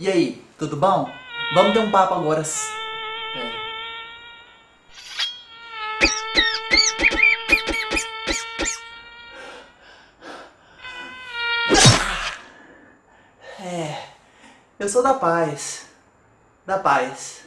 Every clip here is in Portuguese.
E aí, tudo bom? Vamos ter um papo agora. É. é. Eu sou da paz. Da paz.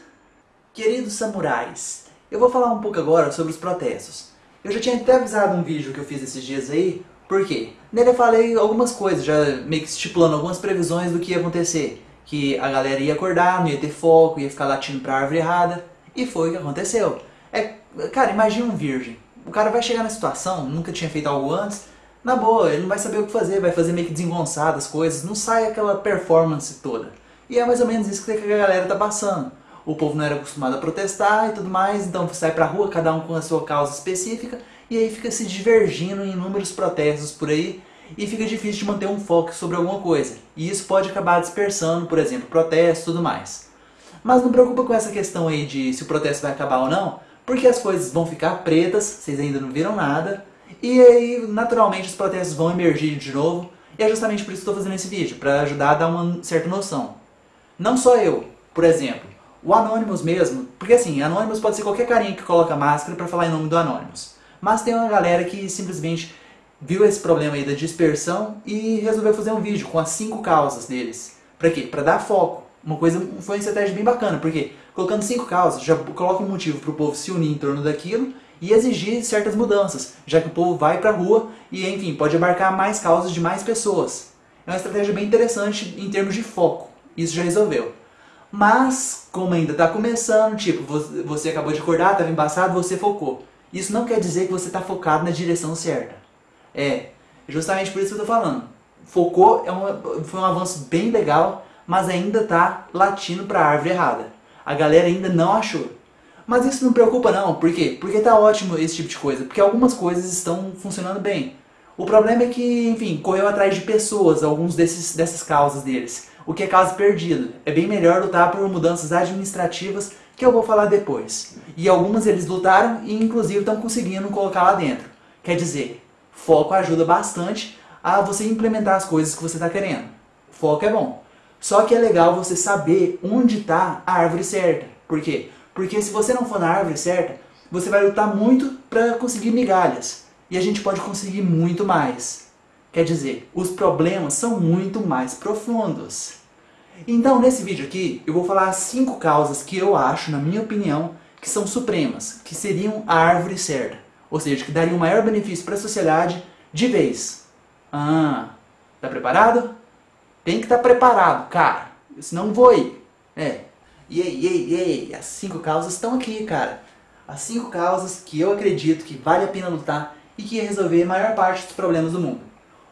Queridos samurais, eu vou falar um pouco agora sobre os protestos. Eu já tinha até avisado um vídeo que eu fiz esses dias aí, por quê? Nele eu falei algumas coisas, já meio que estipulando algumas previsões do que ia acontecer que a galera ia acordar, não ia ter foco, ia ficar latindo pra árvore errada. E foi o que aconteceu. É, cara, imagina um virgem. O cara vai chegar na situação, nunca tinha feito algo antes, na boa, ele não vai saber o que fazer, vai fazer meio que desengonçado as coisas, não sai aquela performance toda. E é mais ou menos isso que a galera tá passando. O povo não era acostumado a protestar e tudo mais, então sai pra rua, cada um com a sua causa específica, e aí fica se divergindo em inúmeros protestos por aí, e fica difícil de manter um foco sobre alguma coisa. E isso pode acabar dispersando, por exemplo, protestos e tudo mais. Mas não preocupa com essa questão aí de se o protesto vai acabar ou não, porque as coisas vão ficar pretas, vocês ainda não viram nada, e aí naturalmente os protestos vão emergir de novo, e é justamente por isso que estou fazendo esse vídeo, para ajudar a dar uma certa noção. Não só eu, por exemplo, o Anonymous mesmo, porque assim, Anonymous pode ser qualquer carinha que coloca máscara para falar em nome do Anonymous. Mas tem uma galera que simplesmente viu esse problema aí da dispersão e resolveu fazer um vídeo com as cinco causas deles. Para quê? Para dar foco. Uma coisa, foi uma estratégia bem bacana, porque colocando cinco causas, já coloca um motivo para o povo se unir em torno daquilo e exigir certas mudanças, já que o povo vai para a rua e, enfim, pode abarcar mais causas de mais pessoas. É uma estratégia bem interessante em termos de foco. Isso já resolveu. Mas, como ainda está começando, tipo, você acabou de acordar, estava embaçado, você focou. Isso não quer dizer que você está focado na direção certa. É, justamente por isso que eu tô falando. Focou, é uma, foi um avanço bem legal, mas ainda tá latindo para a árvore errada. A galera ainda não achou. Mas isso não preocupa não, por quê? Porque tá ótimo esse tipo de coisa, porque algumas coisas estão funcionando bem. O problema é que, enfim, correu atrás de pessoas, alguns desses, dessas causas deles. O que é caso perdido. É bem melhor lutar por mudanças administrativas, que eu vou falar depois. E algumas eles lutaram e inclusive estão conseguindo colocar lá dentro. Quer dizer, Foco ajuda bastante a você implementar as coisas que você está querendo. Foco é bom. Só que é legal você saber onde está a árvore certa. Por quê? Porque se você não for na árvore certa, você vai lutar muito para conseguir migalhas. E a gente pode conseguir muito mais. Quer dizer, os problemas são muito mais profundos. Então, nesse vídeo aqui, eu vou falar cinco causas que eu acho, na minha opinião, que são supremas, que seriam a árvore certa. Ou seja, que daria um maior benefício para a sociedade de vez. Ah, tá preparado? Tem que estar tá preparado, cara. Senão vou ir. É. E aí, e aí, e aí, as cinco causas estão aqui, cara. As cinco causas que eu acredito que vale a pena lutar e que ia resolver a maior parte dos problemas do mundo.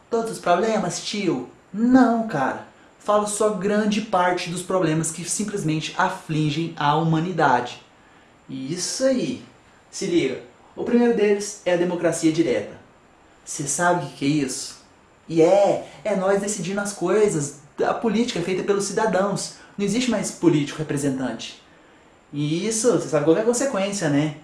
Todos os problemas, tio? Não, cara. Falo só grande parte dos problemas que simplesmente afligem a humanidade. Isso aí. Se liga. O primeiro deles é a democracia direta. Você sabe o que é isso? E é, é nós decidindo as coisas. A política é feita pelos cidadãos. Não existe mais político representante. E isso, você sabe qual é a consequência, né?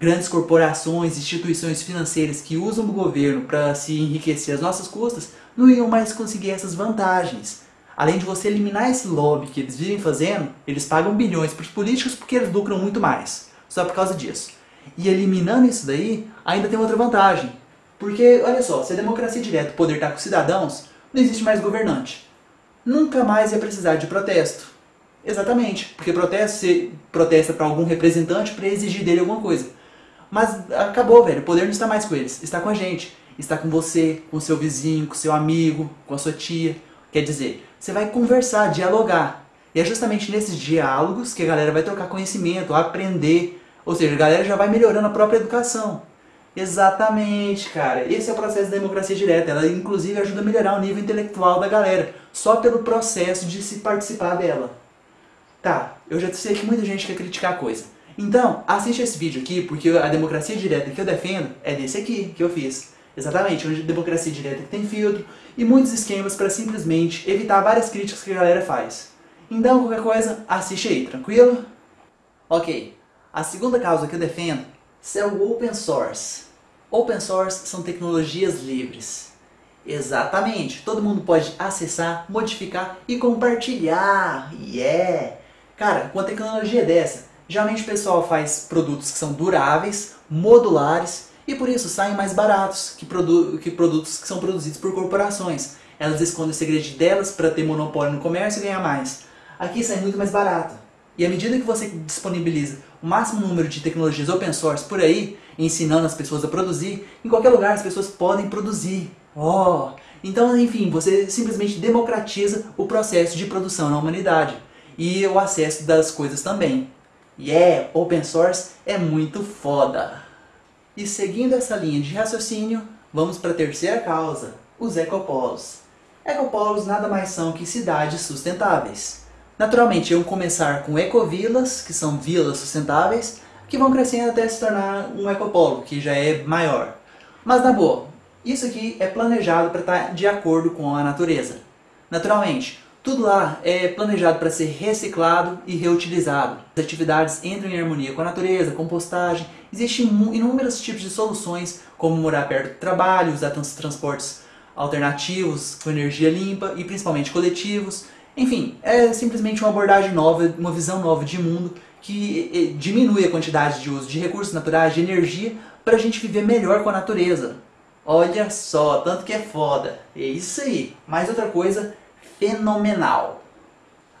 Grandes corporações, instituições financeiras que usam o governo para se enriquecer às nossas custas, não iam mais conseguir essas vantagens. Além de você eliminar esse lobby que eles vivem fazendo, eles pagam bilhões para os políticos porque eles lucram muito mais. Só por causa disso. E eliminando isso daí, ainda tem outra vantagem. Porque, olha só, se a democracia direta poder estar com os cidadãos, não existe mais governante. Nunca mais ia precisar de protesto. Exatamente, porque protesto, você protesta para algum representante para exigir dele alguma coisa. Mas acabou, velho, o poder não está mais com eles, está com a gente. Está com você, com seu vizinho, com seu amigo, com a sua tia. Quer dizer, você vai conversar, dialogar. E é justamente nesses diálogos que a galera vai trocar conhecimento, aprender, ou seja, a galera já vai melhorando a própria educação. Exatamente, cara. Esse é o processo da democracia direta. Ela, inclusive, ajuda a melhorar o nível intelectual da galera. Só pelo processo de se participar dela. Tá, eu já sei que muita gente quer criticar a coisa. Então, assiste esse vídeo aqui, porque a democracia direta que eu defendo é desse aqui, que eu fiz. Exatamente, onde a democracia direta tem filtro e muitos esquemas para simplesmente evitar várias críticas que a galera faz. Então, qualquer coisa, assiste aí, tranquilo? Ok, a segunda causa que eu defendo é o open source. Open source são tecnologias livres. Exatamente, todo mundo pode acessar, modificar e compartilhar. Yeah! Cara, com a tecnologia dessa, geralmente o pessoal faz produtos que são duráveis, modulares e por isso saem mais baratos que, produ que produtos que são produzidos por corporações. Elas escondem o segredo delas para ter monopólio no comércio e ganhar mais. Aqui sai muito mais barato. E à medida que você disponibiliza o máximo número de tecnologias open source por aí, ensinando as pessoas a produzir, em qualquer lugar as pessoas podem produzir. Oh! Então, enfim, você simplesmente democratiza o processo de produção na humanidade e o acesso das coisas também. Yeah, é, open source é muito foda. E seguindo essa linha de raciocínio, vamos para a terceira causa, os ecopolos. Ecopolos nada mais são que cidades sustentáveis. Naturalmente, iam começar com ecovilas, que são vilas sustentáveis, que vão crescendo até se tornar um ecopolo, que já é maior. Mas na boa, isso aqui é planejado para estar de acordo com a natureza. Naturalmente, tudo lá é planejado para ser reciclado e reutilizado. As atividades entram em harmonia com a natureza, compostagem. Existem inúmeros tipos de soluções, como morar perto do trabalho, usar transportes alternativos com energia limpa e principalmente coletivos. Enfim, é simplesmente uma abordagem nova, uma visão nova de mundo que diminui a quantidade de uso de recursos naturais, de energia, para a gente viver melhor com a natureza. Olha só, tanto que é foda. É isso aí. Mais outra coisa fenomenal.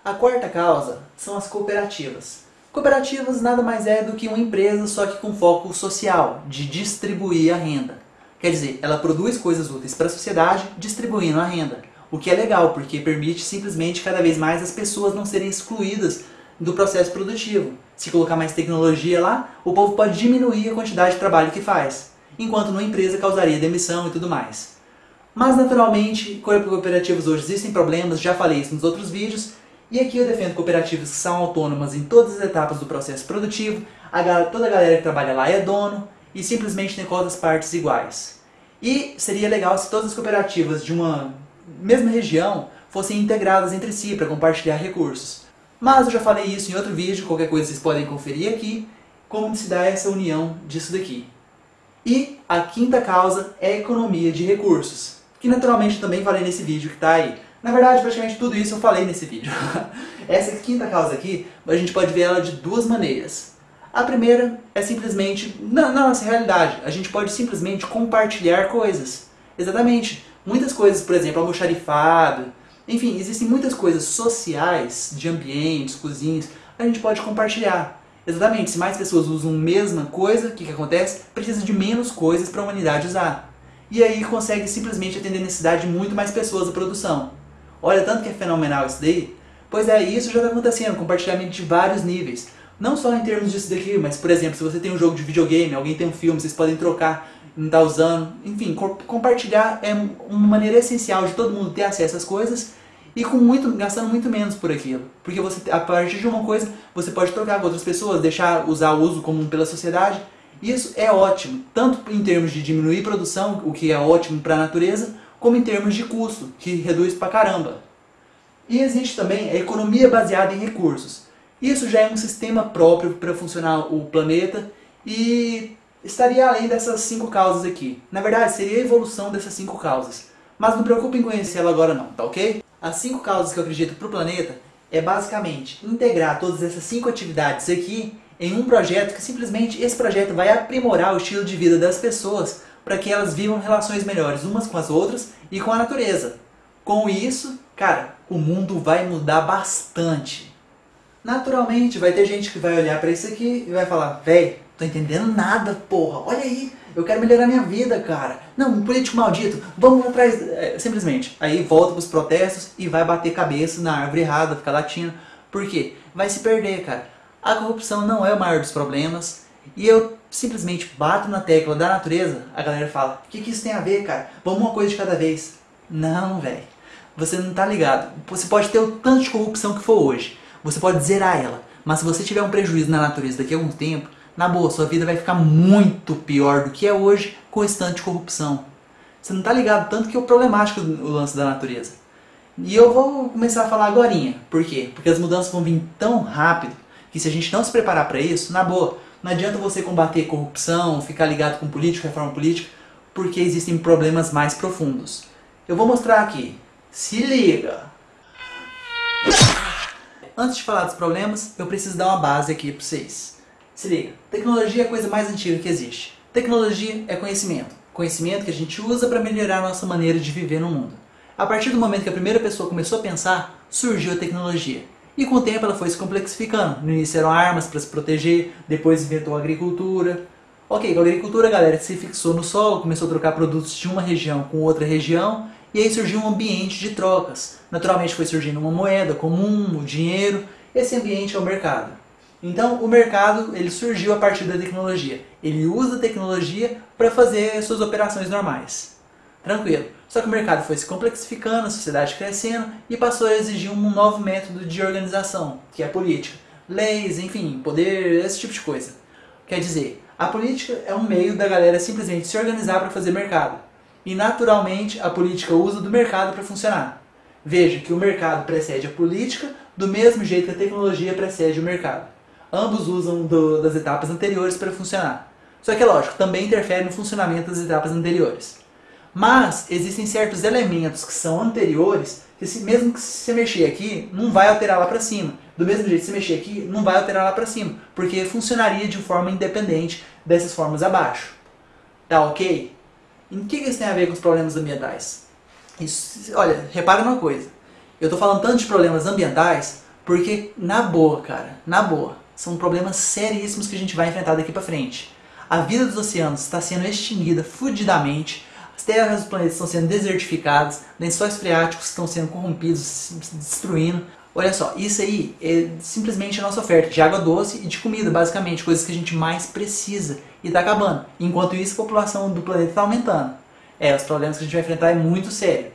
A quarta causa são as cooperativas. Cooperativas nada mais é do que uma empresa, só que com foco social, de distribuir a renda. Quer dizer, ela produz coisas úteis para a sociedade, distribuindo a renda. O que é legal, porque permite simplesmente cada vez mais as pessoas não serem excluídas do processo produtivo. Se colocar mais tecnologia lá, o povo pode diminuir a quantidade de trabalho que faz, enquanto numa empresa causaria demissão e tudo mais. Mas naturalmente, cooperativas hoje existem problemas, já falei isso nos outros vídeos, e aqui eu defendo cooperativas que são autônomas em todas as etapas do processo produtivo, a galera, toda a galera que trabalha lá é dono, e simplesmente tem as partes iguais. E seria legal se todas as cooperativas de uma mesma região fossem integradas entre si para compartilhar recursos. Mas eu já falei isso em outro vídeo, qualquer coisa vocês podem conferir aqui, como se dá essa união disso daqui. E a quinta causa é a economia de recursos, que naturalmente também falei nesse vídeo que está aí. Na verdade, praticamente tudo isso eu falei nesse vídeo. essa quinta causa aqui, a gente pode ver ela de duas maneiras. A primeira é simplesmente, na, na nossa realidade, a gente pode simplesmente compartilhar coisas. Exatamente. Muitas coisas, por exemplo, almoxarifado, enfim, existem muitas coisas sociais, de ambientes, cozinhas, a gente pode compartilhar. Exatamente, se mais pessoas usam a mesma coisa, o que, que acontece? Precisa de menos coisas para a humanidade usar. E aí consegue simplesmente atender a necessidade de muito mais pessoas da produção. Olha, tanto que é fenomenal isso daí. Pois é, isso já está acontecendo, compartilhamento de vários níveis. Não só em termos disso daqui, mas por exemplo, se você tem um jogo de videogame, alguém tem um filme, vocês podem trocar não está usando. Enfim, compartilhar é uma maneira essencial de todo mundo ter acesso às coisas e com muito, gastando muito menos por aquilo. Porque você, a partir de uma coisa, você pode trocar com outras pessoas, deixar usar o uso comum pela sociedade. Isso é ótimo, tanto em termos de diminuir produção, o que é ótimo para a natureza, como em termos de custo, que reduz pra caramba. E existe também a economia baseada em recursos. Isso já é um sistema próprio para funcionar o planeta e estaria além dessas cinco causas aqui. Na verdade, seria a evolução dessas cinco causas. Mas não preocupe em conhecer ela agora não, tá ok? As cinco causas que eu acredito para o planeta é basicamente integrar todas essas cinco atividades aqui em um projeto que simplesmente esse projeto vai aprimorar o estilo de vida das pessoas para que elas vivam relações melhores umas com as outras e com a natureza. Com isso, cara, o mundo vai mudar bastante. Naturalmente, vai ter gente que vai olhar para isso aqui e vai falar, véi, Tô entendendo nada, porra. Olha aí, eu quero melhorar minha vida, cara. Não, um político maldito, vamos atrás. É, simplesmente. Aí volta pros protestos e vai bater cabeça na árvore errada, ficar latindo. Por quê? Vai se perder, cara. A corrupção não é o maior dos problemas. E eu simplesmente bato na tecla da natureza, a galera fala, o que, que isso tem a ver, cara? Vamos uma coisa de cada vez. Não, velho. Você não tá ligado. Você pode ter o tanto de corrupção que for hoje. Você pode zerar ela. Mas se você tiver um prejuízo na natureza daqui a algum tempo, na boa, sua vida vai ficar muito pior do que é hoje com de corrupção. Você não está ligado tanto que é o problemático o lance da natureza. E eu vou começar a falar agora. Por quê? Porque as mudanças vão vir tão rápido que se a gente não se preparar para isso, na boa, não adianta você combater corrupção, ficar ligado com política, reforma política, porque existem problemas mais profundos. Eu vou mostrar aqui. Se liga! Antes de falar dos problemas, eu preciso dar uma base aqui para vocês. Se liga, tecnologia é a coisa mais antiga que existe. Tecnologia é conhecimento. Conhecimento que a gente usa para melhorar a nossa maneira de viver no mundo. A partir do momento que a primeira pessoa começou a pensar, surgiu a tecnologia. E com o tempo ela foi se complexificando. No início eram armas para se proteger, depois inventou a agricultura. Ok, com a agricultura a galera se fixou no solo, começou a trocar produtos de uma região com outra região, e aí surgiu um ambiente de trocas. Naturalmente foi surgindo uma moeda comum, o dinheiro, esse ambiente é o mercado. Então o mercado ele surgiu a partir da tecnologia. Ele usa a tecnologia para fazer suas operações normais. Tranquilo. Só que o mercado foi se complexificando, a sociedade crescendo e passou a exigir um novo método de organização, que é a política. Leis, enfim, poder, esse tipo de coisa. Quer dizer, a política é um meio da galera simplesmente se organizar para fazer mercado. E naturalmente a política usa do mercado para funcionar. Veja que o mercado precede a política do mesmo jeito que a tecnologia precede o mercado. Ambos usam do, das etapas anteriores para funcionar. Só que é lógico, também interfere no funcionamento das etapas anteriores. Mas existem certos elementos que são anteriores que se, mesmo que se você mexer aqui, não vai alterar lá para cima. Do mesmo jeito que se mexer aqui, não vai alterar lá para cima, porque funcionaria de forma independente dessas formas abaixo. Tá ok? Em que isso tem a ver com os problemas ambientais? Isso, olha, repara uma coisa. Eu tô falando tanto de problemas ambientais porque, na boa, cara, na boa, são problemas seríssimos que a gente vai enfrentar daqui para frente. A vida dos oceanos está sendo extinguida fudidamente as terras do planeta estão sendo desertificadas, lençóis freáticos estão sendo corrompidos, se destruindo. Olha só, isso aí é simplesmente a nossa oferta de água doce e de comida, basicamente, coisas que a gente mais precisa e está acabando. Enquanto isso, a população do planeta está aumentando. É, os problemas que a gente vai enfrentar é muito sério.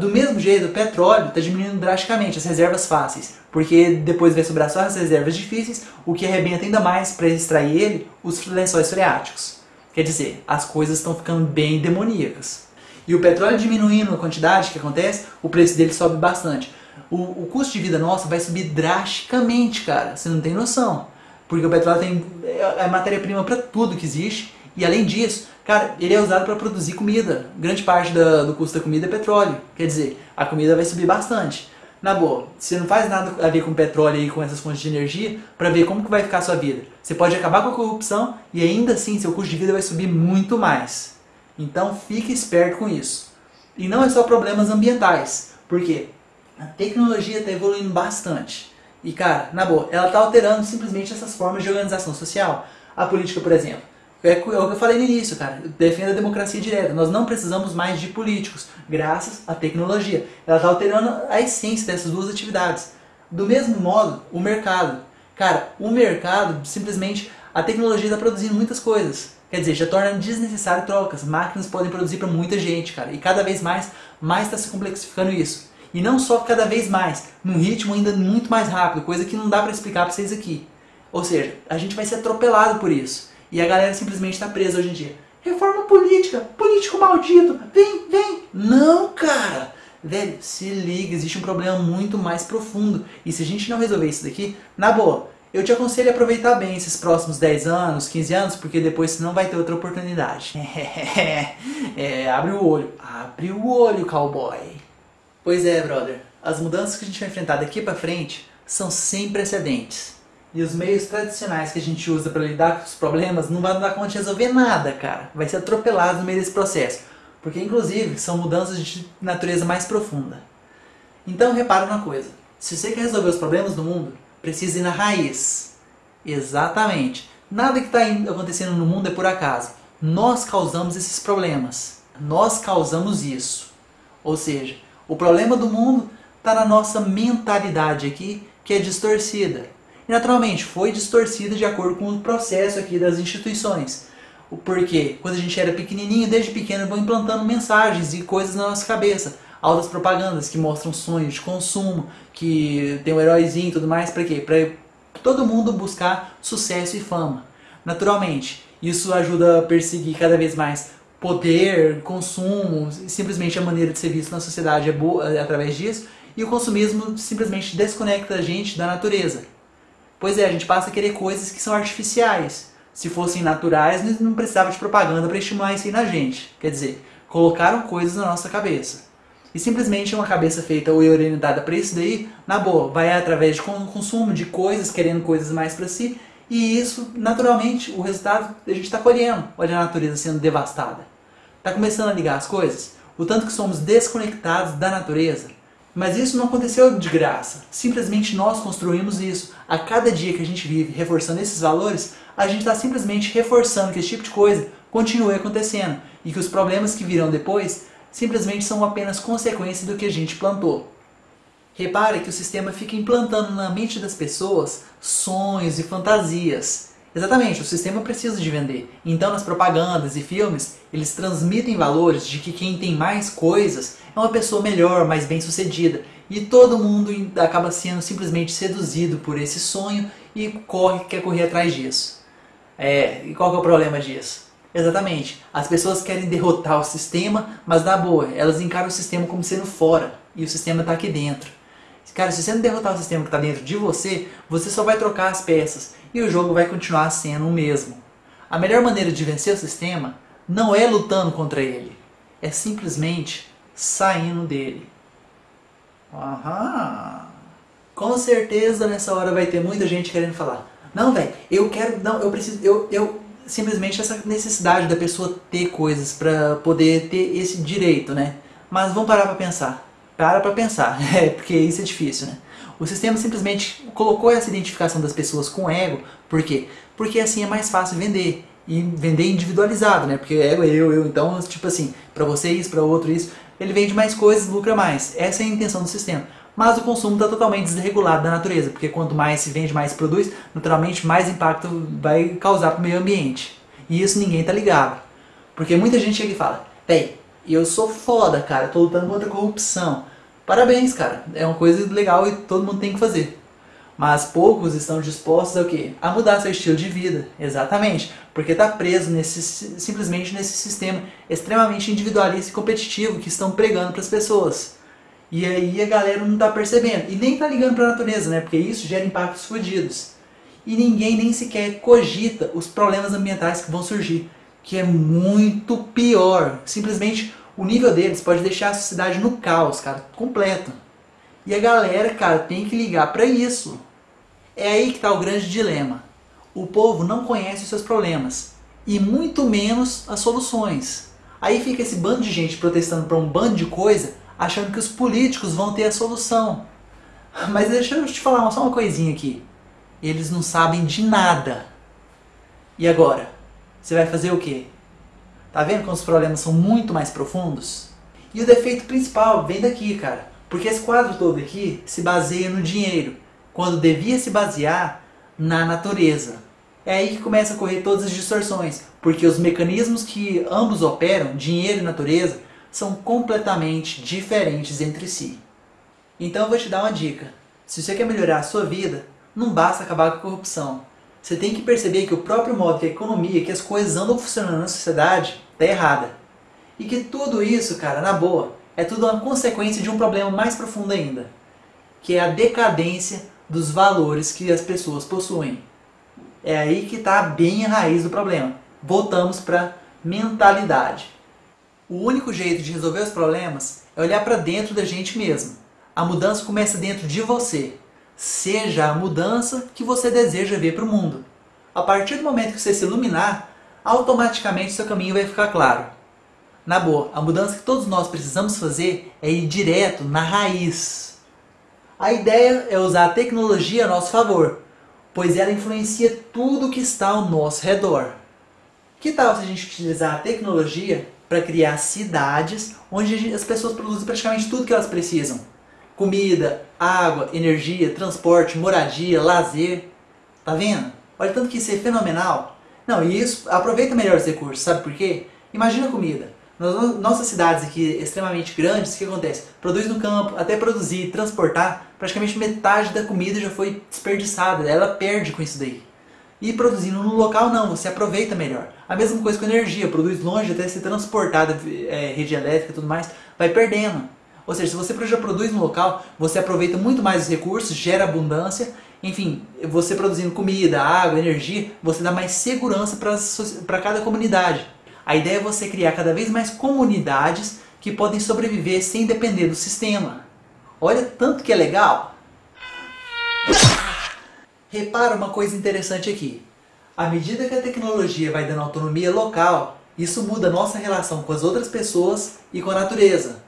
Do mesmo jeito, o petróleo está diminuindo drasticamente as reservas fáceis, porque depois vai sobrar só as reservas difíceis, o que arrebenta ainda mais para extrair ele os lençóis freáticos. Quer dizer, as coisas estão ficando bem demoníacas. E o petróleo diminuindo a quantidade que acontece, o preço dele sobe bastante. O, o custo de vida nosso vai subir drasticamente, cara. Você não tem noção. Porque o petróleo tem, é, é matéria-prima para tudo que existe. E além disso, cara, ele é usado para produzir comida. Grande parte da, do custo da comida é petróleo. Quer dizer, a comida vai subir bastante na boa, você não faz nada a ver com petróleo e com essas fontes de energia para ver como que vai ficar a sua vida. Você pode acabar com a corrupção e ainda assim seu custo de vida vai subir muito mais. Então fique esperto com isso. E não é só problemas ambientais, porque a tecnologia está evoluindo bastante. E cara, na boa, ela está alterando simplesmente essas formas de organização social. A política, por exemplo. É, o que eu falei no início, cara. Defenda a democracia direta. Nós não precisamos mais de políticos, graças à tecnologia. Ela está alterando a essência dessas duas atividades. Do mesmo modo, o mercado. Cara, o mercado, simplesmente, a tecnologia está produzindo muitas coisas. Quer dizer, já torna desnecessário trocas. Máquinas podem produzir para muita gente, cara. E cada vez mais, mais está se complexificando isso. E não só cada vez mais, num ritmo ainda muito mais rápido, coisa que não dá para explicar para vocês aqui. Ou seja, a gente vai ser atropelado por isso. E a galera simplesmente está presa hoje em dia. Reforma política, político maldito, vem, vem. Não, cara. Velho, se liga, existe um problema muito mais profundo. E se a gente não resolver isso daqui, na boa, eu te aconselho a aproveitar bem esses próximos 10 anos, 15 anos, porque depois você não vai ter outra oportunidade. é, abre o olho, abre o olho, cowboy. Pois é, brother, as mudanças que a gente vai enfrentar daqui pra frente são sem precedentes. E os meios tradicionais que a gente usa para lidar com os problemas não vai dar conta de resolver nada, cara. Vai ser atropelado no meio desse processo. Porque, inclusive, são mudanças de natureza mais profunda. Então, repara uma coisa. Se você quer resolver os problemas do mundo, precisa ir na raiz. Exatamente. Nada que está acontecendo no mundo é por acaso. Nós causamos esses problemas. Nós causamos isso. Ou seja, o problema do mundo está na nossa mentalidade aqui, que é distorcida e naturalmente foi distorcida de acordo com o processo aqui das instituições. Porque quando a gente era pequenininho, desde pequeno, vão implantando mensagens e coisas na nossa cabeça. Altas propagandas que mostram sonhos de consumo, que tem um heróizinho e tudo mais, para quê? Para todo mundo buscar sucesso e fama. Naturalmente, isso ajuda a perseguir cada vez mais poder, consumo, simplesmente a maneira de ser visto na sociedade é boa é através disso, e o consumismo simplesmente desconecta a gente da natureza. Pois é, a gente passa a querer coisas que são artificiais. Se fossem naturais, não precisava de propaganda para estimular isso aí na gente. Quer dizer, colocaram coisas na nossa cabeça. e simplesmente uma cabeça feita ou orientada para isso daí, na boa, vai através de consumo de coisas, querendo coisas mais para si, e isso, naturalmente, o resultado a gente está colhendo. Olha a natureza sendo devastada. Está começando a ligar as coisas? O tanto que somos desconectados da natureza. Mas isso não aconteceu de graça. Simplesmente nós construímos isso. A cada dia que a gente vive reforçando esses valores, a gente está simplesmente reforçando que esse tipo de coisa continue acontecendo. E que os problemas que virão depois simplesmente são apenas consequência do que a gente plantou. Repare que o sistema fica implantando na mente das pessoas sonhos e fantasias. Exatamente, o sistema precisa de vender. Então, nas propagandas e filmes, eles transmitem valores de que quem tem mais coisas é uma pessoa melhor, mais bem sucedida. E todo mundo acaba sendo simplesmente seduzido por esse sonho e corre, quer correr atrás disso. É, e qual é o problema disso? Exatamente. As pessoas querem derrotar o sistema, mas na boa, elas encaram o sistema como sendo fora e o sistema está aqui dentro. Cara, se você não derrotar o sistema que está dentro de você, você só vai trocar as peças e o jogo vai continuar sendo o mesmo. A melhor maneira de vencer o sistema não é lutando contra ele, é simplesmente saindo dele. Aham. Com certeza nessa hora vai ter muita gente querendo falar: "Não, velho, eu quero, não, eu preciso, eu eu simplesmente essa necessidade da pessoa ter coisas para poder ter esse direito, né? Mas vamos parar para pensar. Para para pensar, é, porque isso é difícil, né? O sistema simplesmente colocou essa identificação das pessoas com ego, por quê? Porque assim é mais fácil vender e vender individualizado, né? Porque ego é eu, eu, então, tipo assim, para você isso, para outro isso, ele vende mais coisas, lucra mais. Essa é a intenção do sistema. Mas o consumo está totalmente desregulado da natureza, porque quanto mais se vende, mais se produz, naturalmente mais impacto vai causar para o meio ambiente. E isso ninguém tá ligado. Porque muita gente chega e fala, véi, eu sou foda, cara, tô lutando contra a corrupção. Parabéns, cara, é uma coisa legal e todo mundo tem que fazer. Mas poucos estão dispostos a, quê? a mudar seu estilo de vida, exatamente, porque está preso nesse, simplesmente nesse sistema extremamente individualista e competitivo que estão pregando para as pessoas. E aí a galera não está percebendo, e nem está ligando para a natureza, né? porque isso gera impactos fodidos. E ninguém nem sequer cogita os problemas ambientais que vão surgir, que é muito pior. Simplesmente o nível deles pode deixar a sociedade no caos, cara, completo. E a galera, cara, tem que ligar para isso. É aí que está o grande dilema. O povo não conhece os seus problemas e muito menos as soluções. Aí fica esse bando de gente protestando para um bando de coisa, achando que os políticos vão ter a solução. Mas deixa eu te falar só uma coisinha aqui. Eles não sabem de nada. E agora? Você vai fazer o quê? Tá vendo como os problemas são muito mais profundos? E o defeito principal vem daqui, cara. Porque esse quadro todo aqui se baseia no dinheiro, quando devia se basear na natureza. É aí que começa a ocorrer todas as distorções, porque os mecanismos que ambos operam, dinheiro e natureza, são completamente diferentes entre si. Então eu vou te dar uma dica. Se você quer melhorar a sua vida, não basta acabar com a corrupção. Você tem que perceber que o próprio modo que a economia, que as coisas andam funcionando na sociedade, está errada. E que tudo isso, cara, na boa, é tudo uma consequência de um problema mais profundo ainda, que é a decadência dos valores que as pessoas possuem. É aí que está bem a raiz do problema. Voltamos para mentalidade. O único jeito de resolver os problemas é olhar para dentro da gente mesmo. A mudança começa dentro de você seja a mudança que você deseja ver para o mundo. A partir do momento que você se iluminar, automaticamente seu caminho vai ficar claro. Na boa, a mudança que todos nós precisamos fazer é ir direto na raiz. A ideia é usar a tecnologia a nosso favor, pois ela influencia tudo que está ao nosso redor. Que tal se a gente utilizar a tecnologia para criar cidades onde as pessoas produzem praticamente tudo que elas precisam? comida, água, energia, transporte, moradia, lazer. Tá vendo? Olha tanto que isso é fenomenal. Não, e isso, aproveita melhor os recursos, sabe por quê? Imagina comida. Nas nossas cidades aqui extremamente grandes, o que acontece? Produz no campo, até produzir, transportar, praticamente metade da comida já foi desperdiçada, ela perde com isso daí. E produzindo no local não, você aproveita melhor. A mesma coisa com energia, produz longe até ser transportada, é, rede elétrica e tudo mais, vai perdendo. Ou seja, se você já produz no local, você aproveita muito mais os recursos, gera abundância, enfim, você produzindo comida, água, energia, você dá mais segurança para cada comunidade. A ideia é você criar cada vez mais comunidades que podem sobreviver sem depender do sistema. Olha tanto que é legal! Repara uma coisa interessante aqui. À medida que a tecnologia vai dando autonomia local, isso muda a nossa relação com as outras pessoas e com a natureza.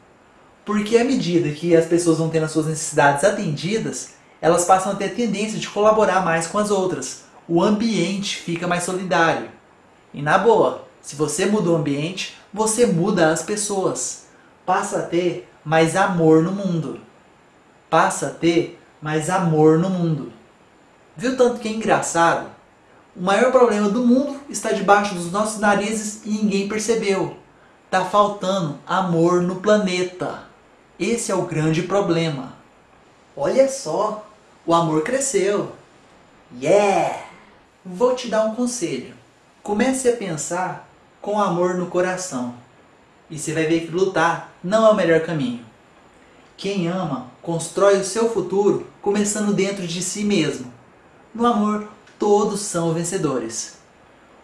Porque à medida que as pessoas vão tendo as suas necessidades atendidas, elas passam a ter a tendência de colaborar mais com as outras. O ambiente fica mais solidário. E na boa, se você muda o ambiente, você muda as pessoas. Passa a ter mais amor no mundo. Passa a ter mais amor no mundo. Viu tanto que é engraçado? O maior problema do mundo está debaixo dos nossos narizes e ninguém percebeu. Tá faltando amor no planeta. Esse é o grande problema. Olha só, o amor cresceu. Yeah! Vou te dar um conselho. Comece a pensar com amor no coração. E você vai ver que lutar não é o melhor caminho. Quem ama constrói o seu futuro começando dentro de si mesmo. No amor, todos são vencedores.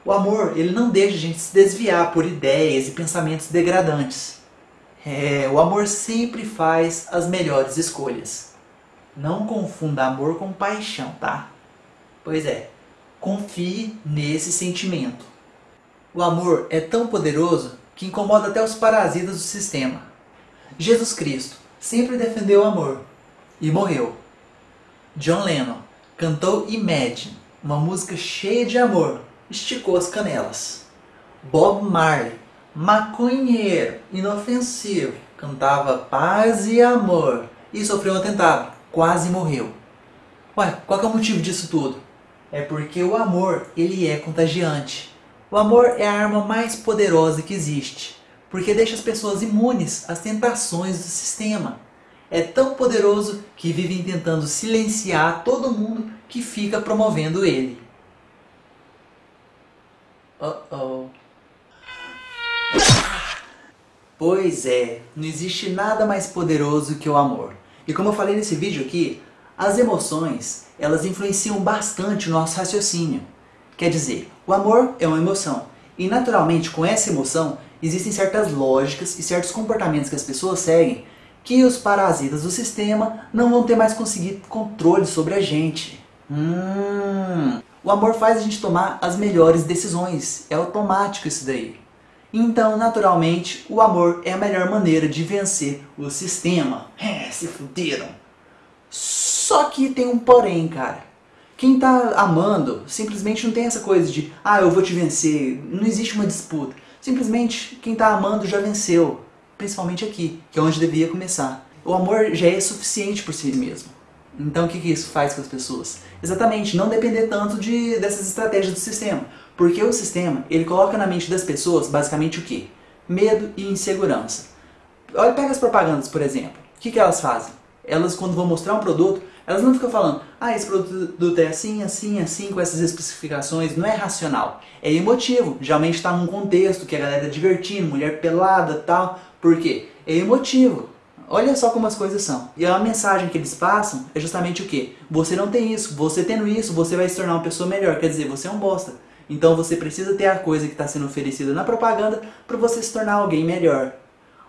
O amor, ele não deixa a gente se desviar por ideias e pensamentos degradantes. É, o amor sempre faz as melhores escolhas. Não confunda amor com paixão, tá? Pois é, confie nesse sentimento. O amor é tão poderoso que incomoda até os parasitas do sistema. Jesus Cristo sempre defendeu o amor e morreu. John Lennon cantou Imagine, uma música cheia de amor, esticou as canelas. Bob Marley maconheiro, inofensivo, cantava paz e amor e sofreu um atentado, quase morreu. Ué, qual é o motivo disso tudo? É porque o amor, ele é contagiante. O amor é a arma mais poderosa que existe, porque deixa as pessoas imunes às tentações do sistema. É tão poderoso que vivem tentando silenciar todo mundo que fica promovendo ele. Uh oh. Pois é, não existe nada mais poderoso que o amor. E como eu falei nesse vídeo aqui, as emoções, elas influenciam bastante o nosso raciocínio. Quer dizer, o amor é uma emoção. E naturalmente, com essa emoção, existem certas lógicas e certos comportamentos que as pessoas seguem que os parasitas do sistema não vão ter mais conseguido controle sobre a gente. Hum, o amor faz a gente tomar as melhores decisões. É automático isso daí. Então, naturalmente, o amor é a melhor maneira de vencer o sistema. É, se fuderam. Só que tem um porém, cara. Quem tá amando simplesmente não tem essa coisa de ah, eu vou te vencer. Não existe uma disputa. Simplesmente quem tá amando já venceu. Principalmente aqui, que é onde devia começar. O amor já é suficiente por si mesmo. Então o que, que isso faz com as pessoas? Exatamente, não depender tanto de, dessas estratégias do sistema. Porque o sistema, ele coloca na mente das pessoas basicamente o quê? Medo e insegurança. Olha, pega as propagandas, por exemplo. O que, que elas fazem? Elas, quando vão mostrar um produto, elas não ficam falando, ah, esse produto é assim, assim, assim, com essas especificações. Não é racional. É emotivo. Geralmente está num contexto que a galera é divertindo, mulher pelada tal. Por quê? É emotivo. Olha só como as coisas são. E a mensagem que eles passam é justamente o quê? Você não tem isso. Você tendo isso, você vai se tornar uma pessoa melhor. Quer dizer, você é um bosta. Então você precisa ter a coisa que está sendo oferecida na propaganda para você se tornar alguém melhor.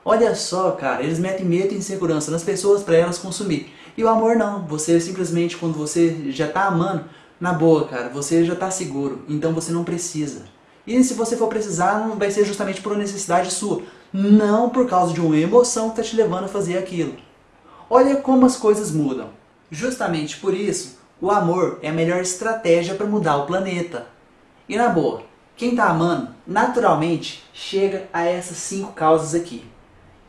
Olha só, cara, eles metem medo e insegurança nas pessoas para elas consumir. E o amor não, você simplesmente quando você já está amando, na boa, cara, você já está seguro, então você não precisa. E se você for precisar, não vai ser justamente por necessidade sua, não por causa de uma emoção que está te levando a fazer aquilo. Olha como as coisas mudam. Justamente por isso, o amor é a melhor estratégia para mudar o planeta. E na boa, quem está amando, naturalmente, chega a essas cinco causas aqui.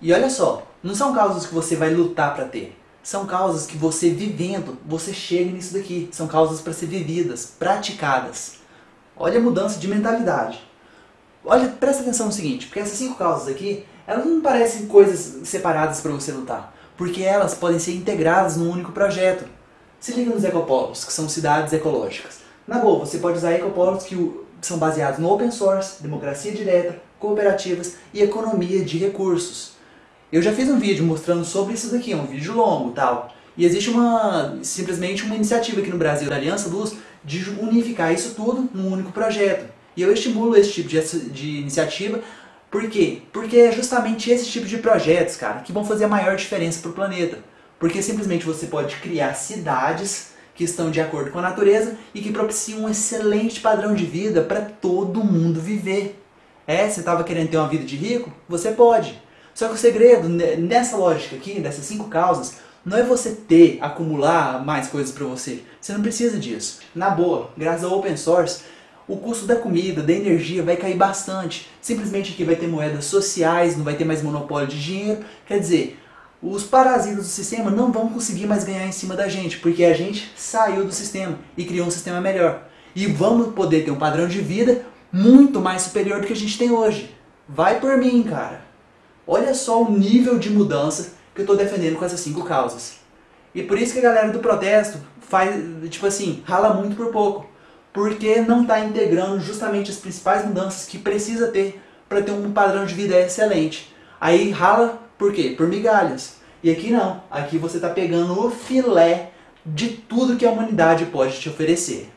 E olha só, não são causas que você vai lutar para ter. São causas que você vivendo, você chega nisso daqui. São causas para ser vividas, praticadas. Olha a mudança de mentalidade. Olha, presta atenção no seguinte, porque essas cinco causas aqui, elas não parecem coisas separadas para você lutar. Porque elas podem ser integradas num único projeto. Se liga nos ecopolos, que são cidades ecológicas. Na boa, você pode usar ecopolos que são baseados no open source, democracia direta, cooperativas e economia de recursos. Eu já fiz um vídeo mostrando sobre isso daqui, é um vídeo longo tal. E existe uma simplesmente uma iniciativa aqui no Brasil da Aliança Luz de unificar isso tudo num único projeto. E eu estimulo esse tipo de, de iniciativa Por quê? Porque é justamente esse tipo de projetos, cara, que vão fazer a maior diferença para o planeta. Porque simplesmente você pode criar cidades que estão de acordo com a natureza e que propiciam um excelente padrão de vida para todo mundo viver. É, você estava querendo ter uma vida de rico? Você pode. Só que o segredo nessa lógica aqui, dessas cinco causas, não é você ter, acumular mais coisas para você. Você não precisa disso. Na boa, graças ao open source, o custo da comida, da energia vai cair bastante. Simplesmente aqui vai ter moedas sociais, não vai ter mais monopólio de dinheiro. Quer dizer, os parasitas do sistema não vão conseguir mais ganhar em cima da gente, porque a gente saiu do sistema e criou um sistema melhor. E vamos poder ter um padrão de vida muito mais superior do que a gente tem hoje. Vai por mim, cara. Olha só o nível de mudança que eu estou defendendo com essas cinco causas. E por isso que a galera do protesto faz, tipo assim, rala muito por pouco. Porque não está integrando justamente as principais mudanças que precisa ter para ter um padrão de vida excelente. Aí rala por quê? Por migalhas. E aqui não. Aqui você está pegando o filé de tudo que a humanidade pode te oferecer.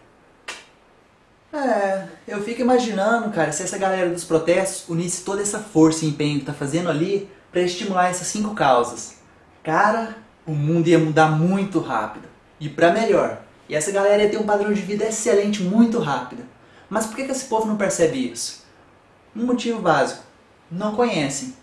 É, eu fico imaginando, cara, se essa galera dos protestos unisse toda essa força e empenho que tá fazendo ali para estimular essas cinco causas. Cara, o mundo ia mudar muito rápido. E para melhor. E essa galera ia ter um padrão de vida excelente muito rápido. Mas por que, que esse povo não percebe isso? Um motivo básico. Não conhecem.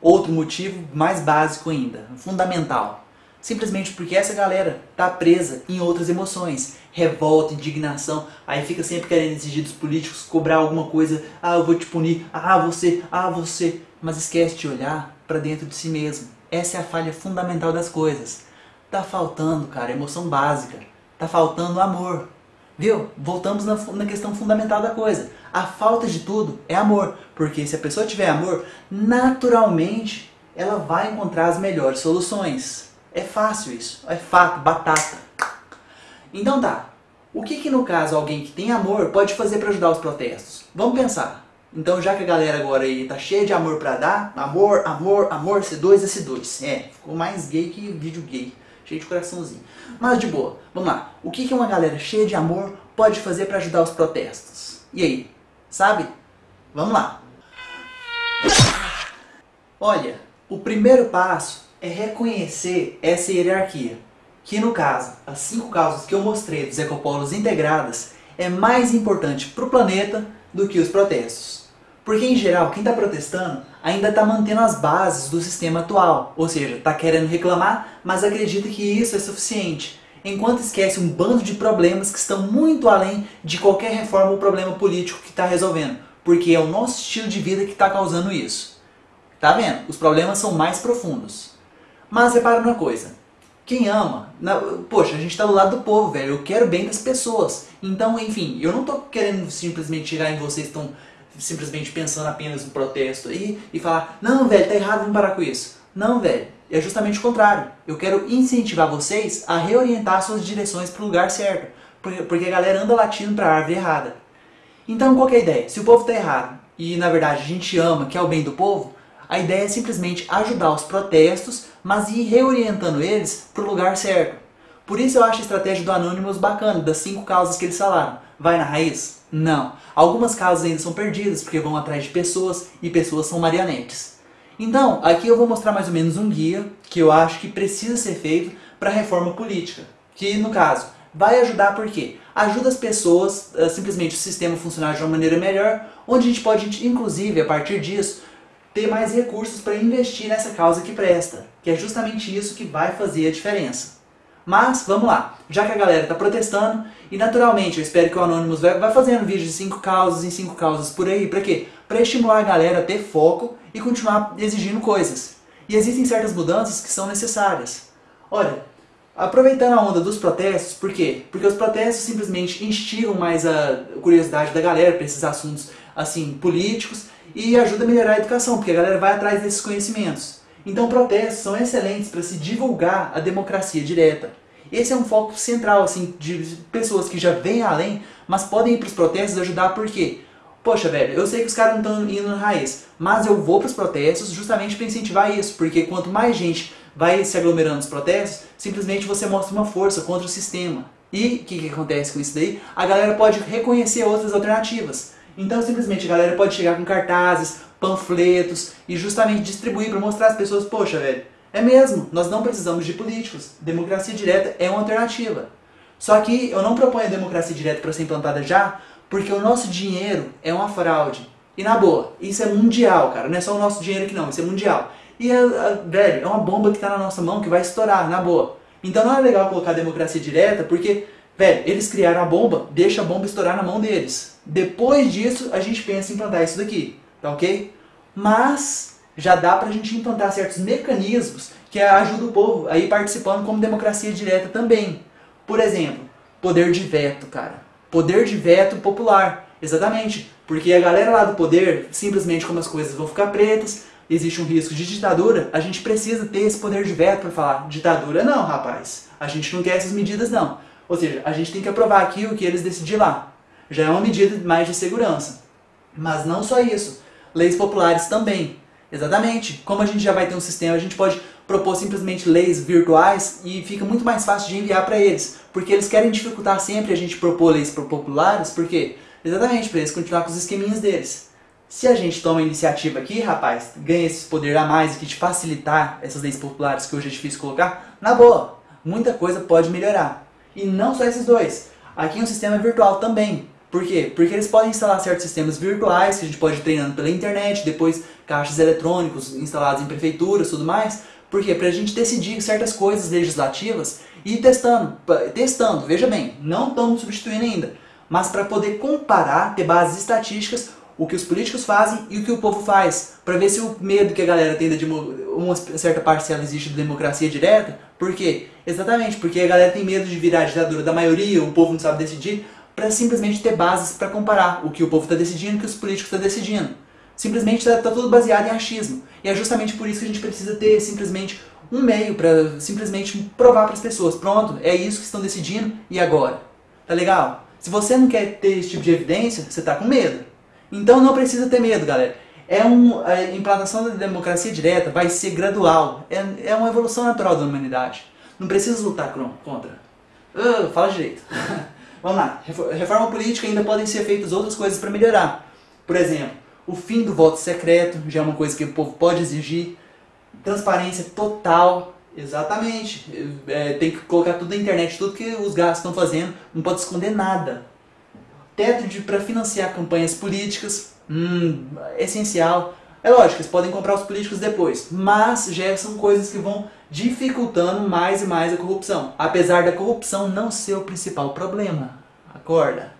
Outro motivo mais básico ainda, fundamental. Simplesmente porque essa galera tá presa em outras emoções revolta, indignação, aí fica sempre querendo exigir dos políticos cobrar alguma coisa, ah, eu vou te punir, ah, você, ah, você, mas esquece de olhar para dentro de si mesmo. Essa é a falha fundamental das coisas. Tá faltando, cara, emoção básica. Tá faltando amor. Viu? Voltamos na, na questão fundamental da coisa. A falta de tudo é amor. Porque se a pessoa tiver amor, naturalmente ela vai encontrar as melhores soluções. É fácil isso. É fato, batata. Então tá, o que que no caso alguém que tem amor pode fazer para ajudar os protestos? Vamos pensar. Então já que a galera agora aí tá cheia de amor para dar, amor, amor, amor, C2, S2. É, ficou mais gay que vídeo gay, cheio de coraçãozinho. Mas de boa, vamos lá. O que que uma galera cheia de amor pode fazer para ajudar os protestos? E aí, sabe? Vamos lá. Olha, o primeiro passo é reconhecer essa hierarquia que no caso, as cinco causas que eu mostrei dos ecopolos integradas é mais importante para o planeta do que os protestos. Porque em geral, quem está protestando ainda está mantendo as bases do sistema atual, ou seja, está querendo reclamar, mas acredita que isso é suficiente, enquanto esquece um bando de problemas que estão muito além de qualquer reforma ou problema político que está resolvendo, porque é o nosso estilo de vida que está causando isso. Tá vendo? Os problemas são mais profundos. Mas repara uma coisa, quem ama, na, poxa, a gente está do lado do povo, velho. Eu quero bem das pessoas. Então, enfim, eu não estou querendo simplesmente chegar em vocês que estão simplesmente pensando apenas no protesto aí e falar, não, velho, tá errado, vamos parar com isso. Não, velho. É justamente o contrário. Eu quero incentivar vocês a reorientar suas direções para o lugar certo. Porque a galera anda latindo para a árvore errada. Então, qual é a ideia? Se o povo está errado e, na verdade, a gente ama, quer o bem do povo, a ideia é simplesmente ajudar os protestos, mas ir reorientando eles para o lugar certo. Por isso eu acho a estratégia do Anonymous bacana, das cinco causas que eles falaram. Vai na raiz? Não. Algumas causas ainda são perdidas, porque vão atrás de pessoas, e pessoas são marionetes. Então, aqui eu vou mostrar mais ou menos um guia que eu acho que precisa ser feito para a reforma política. Que, no caso, vai ajudar por quê? Ajuda as pessoas, uh, simplesmente o sistema funcionar de uma maneira melhor, onde a gente pode, inclusive, a partir disso, ter mais recursos para investir nessa causa que presta, que é justamente isso que vai fazer a diferença. Mas, vamos lá, já que a galera está protestando, e naturalmente eu espero que o Anonymous vai, vai fazendo vídeos de 5 causas em 5 causas por aí, para quê? Para estimular a galera a ter foco e continuar exigindo coisas. E existem certas mudanças que são necessárias. Olha, aproveitando a onda dos protestos, por quê? Porque os protestos simplesmente instigam mais a curiosidade da galera para esses assuntos assim políticos e ajuda a melhorar a educação, porque a galera vai atrás desses conhecimentos. Então protestos são excelentes para se divulgar a democracia direta. Esse é um foco central assim de pessoas que já vêm além, mas podem ir para os protestos ajudar por quê? Poxa, velho, eu sei que os caras não estão indo na raiz, mas eu vou para os protestos justamente para incentivar isso, porque quanto mais gente vai se aglomerando nos protestos, simplesmente você mostra uma força contra o sistema. E o que, que acontece com isso daí? A galera pode reconhecer outras alternativas. Então simplesmente a galera pode chegar com cartazes, panfletos e justamente distribuir para mostrar às pessoas, poxa, velho, é mesmo, nós não precisamos de políticos. Democracia direta é uma alternativa. Só que eu não proponho a democracia direta para ser implantada já, porque o nosso dinheiro é uma fraude. E na boa, isso é mundial, cara. Não é só o nosso dinheiro aqui não, isso é mundial. E, é, velho, é uma bomba que está na nossa mão que vai estourar, na boa. Então não é legal colocar democracia direta, porque, velho, eles criaram a bomba, deixa a bomba estourar na mão deles. Depois disso, a gente pensa em implantar isso daqui, tá ok? Mas já dá pra gente implantar certos mecanismos que ajudam o povo a ir participando como democracia direta também. Por exemplo, poder de veto, cara. Poder de veto popular. Exatamente. Porque a galera lá do poder, simplesmente como as coisas vão ficar pretas, existe um risco de ditadura, a gente precisa ter esse poder de veto para falar ditadura não, rapaz. A gente não quer essas medidas não. Ou seja, a gente tem que aprovar aqui o que eles decidirem lá. Já é uma medida mais de segurança. Mas não só isso. Leis populares também. Exatamente. Como a gente já vai ter um sistema, a gente pode propor simplesmente leis virtuais e fica muito mais fácil de enviar para eles. Porque eles querem dificultar sempre a gente propor leis populares, porque exatamente para eles continuar com os esqueminhas deles. Se a gente toma a iniciativa aqui, rapaz, ganha esse poder a mais e de facilitar essas leis populares que hoje é difícil colocar, na boa, muita coisa pode melhorar. E não só esses dois. Aqui é um sistema virtual também. Por quê? Porque eles podem instalar certos sistemas virtuais que a gente pode ir treinando pela internet, depois caixas eletrônicos instalados em prefeituras e tudo mais. Por quê? Para a gente decidir certas coisas legislativas e ir testando. Testando, veja bem, não estamos substituindo ainda. Mas para poder comparar, ter bases estatísticas, o que os políticos fazem e o que o povo faz. Para ver se o medo que a galera tem de uma certa parcela existe de democracia direta. Por quê? Exatamente, porque a galera tem medo de virar ditadura da maioria, o povo não sabe decidir para simplesmente ter bases para comparar o que o povo está decidindo e o que os políticos estão decidindo. Simplesmente está tá tudo baseado em achismo. E é justamente por isso que a gente precisa ter simplesmente um meio para simplesmente provar para as pessoas, pronto, é isso que estão decidindo e agora. Tá legal? Se você não quer ter esse tipo de evidência, você está com medo. Então não precisa ter medo, galera. É um, a implantação da democracia direta vai ser gradual. É, é uma evolução natural da humanidade. Não precisa lutar contra. Uh, fala direito. Vamos lá, reforma política ainda podem ser feitas outras coisas para melhorar. Por exemplo, o fim do voto secreto já é uma coisa que o povo pode exigir. Transparência total, exatamente. É, tem que colocar tudo na internet, tudo que os gastos estão fazendo, não pode esconder nada. Teto para financiar campanhas políticas, hum, essencial. É lógico, eles podem comprar os políticos depois, mas já são coisas que vão dificultando mais e mais a corrupção, apesar da corrupção não ser o principal problema. Acorda?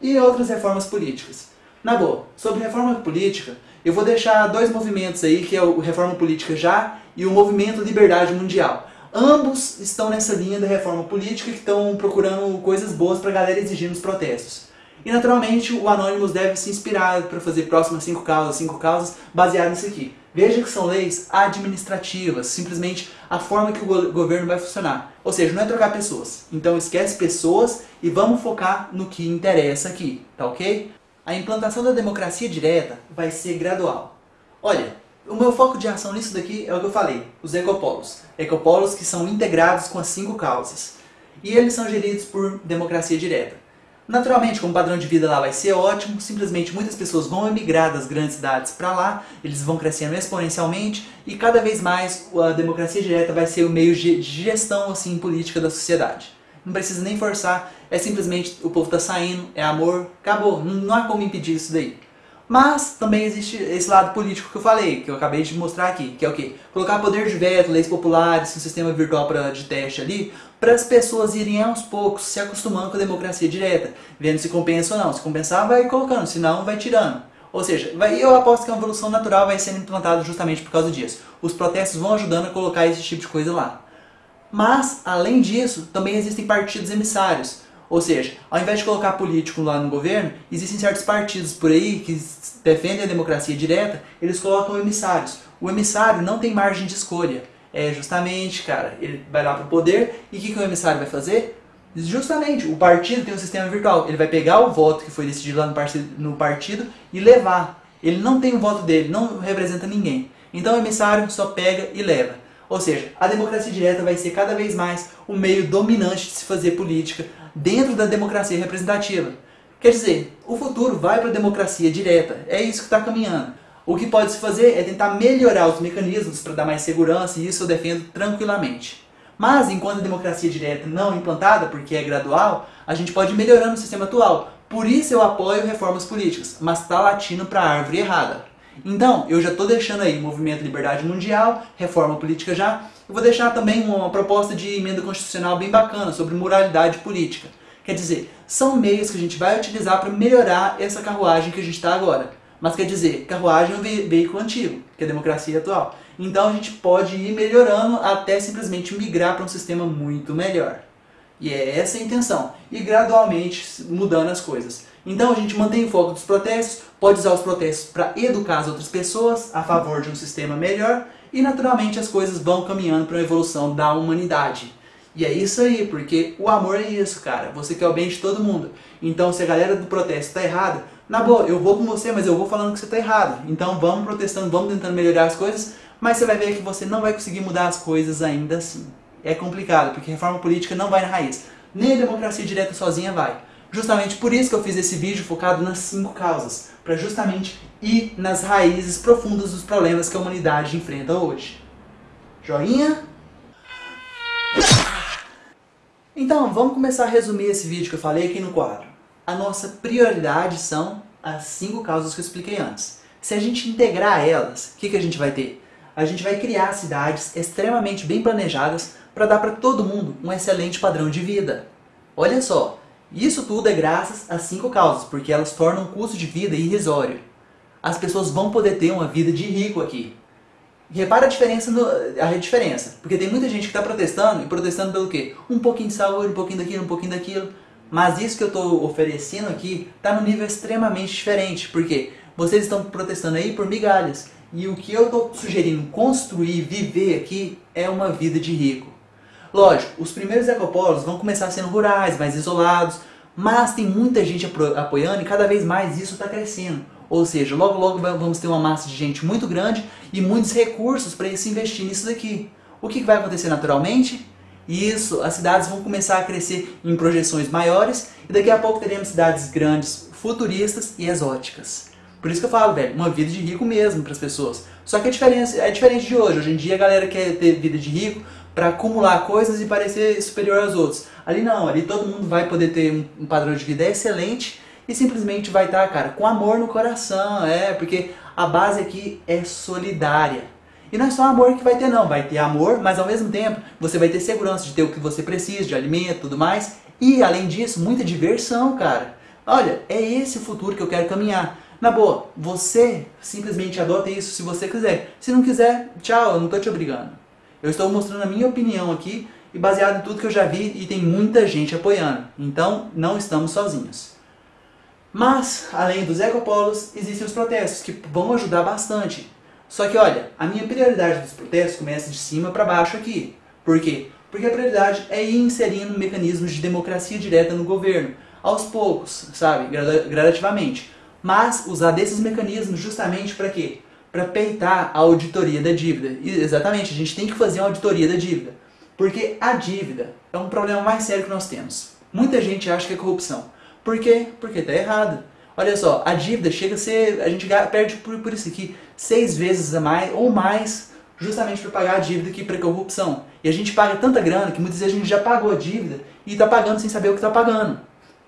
E outras reformas políticas. Na boa, sobre reforma política, eu vou deixar dois movimentos aí, que é o Reforma Política Já e o Movimento Liberdade Mundial. Ambos estão nessa linha da reforma política que estão procurando coisas boas para a galera exigir nos protestos. E naturalmente o Anonymous deve se inspirar para fazer próximas cinco causas, cinco causas, baseado nisso aqui. Veja que são leis administrativas, simplesmente a forma que o governo vai funcionar. Ou seja, não é trocar pessoas. Então esquece pessoas e vamos focar no que interessa aqui, tá ok? A implantação da democracia direta vai ser gradual. Olha, o meu foco de ação nisso daqui é o que eu falei, os ecopolos. Ecopolos que são integrados com as cinco causas. E eles são geridos por democracia direta. Naturalmente, como o padrão de vida lá vai ser ótimo, simplesmente muitas pessoas vão emigrar das grandes cidades para lá, eles vão crescendo exponencialmente e cada vez mais a democracia direta vai ser o meio de gestão assim política da sociedade. Não precisa nem forçar, é simplesmente o povo está saindo, é amor, acabou, não há como impedir isso daí. Mas também existe esse lado político que eu falei, que eu acabei de mostrar aqui, que é o quê? Colocar poder de veto, leis populares, um sistema virtual pra, de teste ali, para as pessoas irem aos poucos se acostumando com a democracia direta, vendo se compensa ou não. Se compensar, vai colocando, se não, vai tirando. Ou seja, vai, eu aposto que a evolução natural vai sendo implantada justamente por causa disso. Os protestos vão ajudando a colocar esse tipo de coisa lá. Mas, além disso, também existem partidos emissários, ou seja, ao invés de colocar político lá no governo, existem certos partidos por aí que defendem a democracia direta, eles colocam emissários. O emissário não tem margem de escolha. É justamente, cara, ele vai lá pro poder e o que, que o emissário vai fazer? Justamente, o partido tem um sistema virtual. Ele vai pegar o voto que foi decidido lá no partido, no partido e levar. Ele não tem o voto dele, não representa ninguém. Então o emissário só pega e leva. Ou seja, a democracia direta vai ser cada vez mais o meio dominante de se fazer política dentro da democracia representativa. Quer dizer, o futuro vai para a democracia direta, é isso que está caminhando. O que pode se fazer é tentar melhorar os mecanismos para dar mais segurança, e isso eu defendo tranquilamente. Mas, enquanto a democracia direta não implantada, porque é gradual, a gente pode ir melhorando o sistema atual. Por isso eu apoio reformas políticas, mas está latindo para a árvore errada. Então, eu já estou deixando aí Movimento Liberdade Mundial, reforma política já. Eu vou deixar também uma proposta de emenda constitucional bem bacana sobre moralidade política. Quer dizer, são meios que a gente vai utilizar para melhorar essa carruagem que a gente está agora. Mas quer dizer, carruagem é um veículo antigo, que é a democracia atual. Então a gente pode ir melhorando até simplesmente migrar para um sistema muito melhor. E é essa a intenção. E gradualmente mudando as coisas. Então a gente mantém o foco dos protestos, pode usar os protestos para educar as outras pessoas a favor de um sistema melhor e naturalmente as coisas vão caminhando para uma evolução da humanidade. E é isso aí, porque o amor é isso, cara. Você quer o bem de todo mundo. Então se a galera do protesto está errada, na boa, eu vou com você, mas eu vou falando que você está errado. Então vamos protestando, vamos tentando melhorar as coisas, mas você vai ver que você não vai conseguir mudar as coisas ainda assim. É complicado, porque reforma política não vai na raiz. Nem a democracia direta sozinha vai. Justamente por isso que eu fiz esse vídeo focado nas cinco causas, para justamente ir nas raízes profundas dos problemas que a humanidade enfrenta hoje. Joinha? Então, vamos começar a resumir esse vídeo que eu falei aqui no quadro. A nossa prioridade são as cinco causas que eu expliquei antes. Se a gente integrar elas, o que, que a gente vai ter? A gente vai criar cidades extremamente bem planejadas para dar para todo mundo um excelente padrão de vida. Olha só, isso tudo é graças às cinco causas, porque elas tornam o custo de vida irrisório. As pessoas vão poder ter uma vida de rico aqui. Repara a diferença, no, a diferença, porque tem muita gente que está protestando, e protestando pelo quê? Um pouquinho de saúde, um pouquinho daquilo, um pouquinho daquilo. Mas isso que eu estou oferecendo aqui está num nível extremamente diferente, porque vocês estão protestando aí por migalhas. E o que eu estou sugerindo construir, viver aqui, é uma vida de rico. Lógico, os primeiros ecopolos vão começar sendo rurais, mais isolados, mas tem muita gente apoiando e cada vez mais isso está crescendo. Ou seja, logo logo vamos ter uma massa de gente muito grande e muitos recursos para se investir nisso daqui. O que vai acontecer naturalmente? Isso, as cidades vão começar a crescer em projeções maiores e daqui a pouco teremos cidades grandes, futuristas e exóticas. Por isso que eu falo, velho, uma vida de rico mesmo para as pessoas. Só que a diferença é diferente de hoje. Hoje em dia a galera quer ter vida de rico para acumular coisas e parecer superior aos outros. Ali não, ali todo mundo vai poder ter um padrão de vida excelente e simplesmente vai estar, cara, com amor no coração, é, porque a base aqui é solidária. E não é só amor que vai ter não, vai ter amor, mas ao mesmo tempo você vai ter segurança de ter o que você precisa, de alimento, tudo mais, e além disso, muita diversão, cara. Olha, é esse futuro que eu quero caminhar. Na boa, você simplesmente adota isso se você quiser. Se não quiser, tchau, eu não estou te obrigando. Eu estou mostrando a minha opinião aqui e baseado em tudo que eu já vi e tem muita gente apoiando. Então, não estamos sozinhos. Mas, além dos ecopolos, existem os protestos que vão ajudar bastante. Só que olha, a minha prioridade dos protestos começa de cima para baixo aqui. Por quê? Porque a prioridade é ir inserindo mecanismos de democracia direta no governo, aos poucos, sabe, gradativamente. Mas usar desses mecanismos justamente para quê? para peitar a auditoria da dívida. E, exatamente, a gente tem que fazer uma auditoria da dívida. Porque a dívida é um problema mais sério que nós temos. Muita gente acha que é corrupção. Por quê? Porque está errado. Olha só, a dívida chega a ser, a gente perde por, por isso aqui, seis vezes a mais ou mais, justamente para pagar a dívida que para corrupção. E a gente paga tanta grana que muitas vezes a gente já pagou a dívida e está pagando sem saber o que está pagando.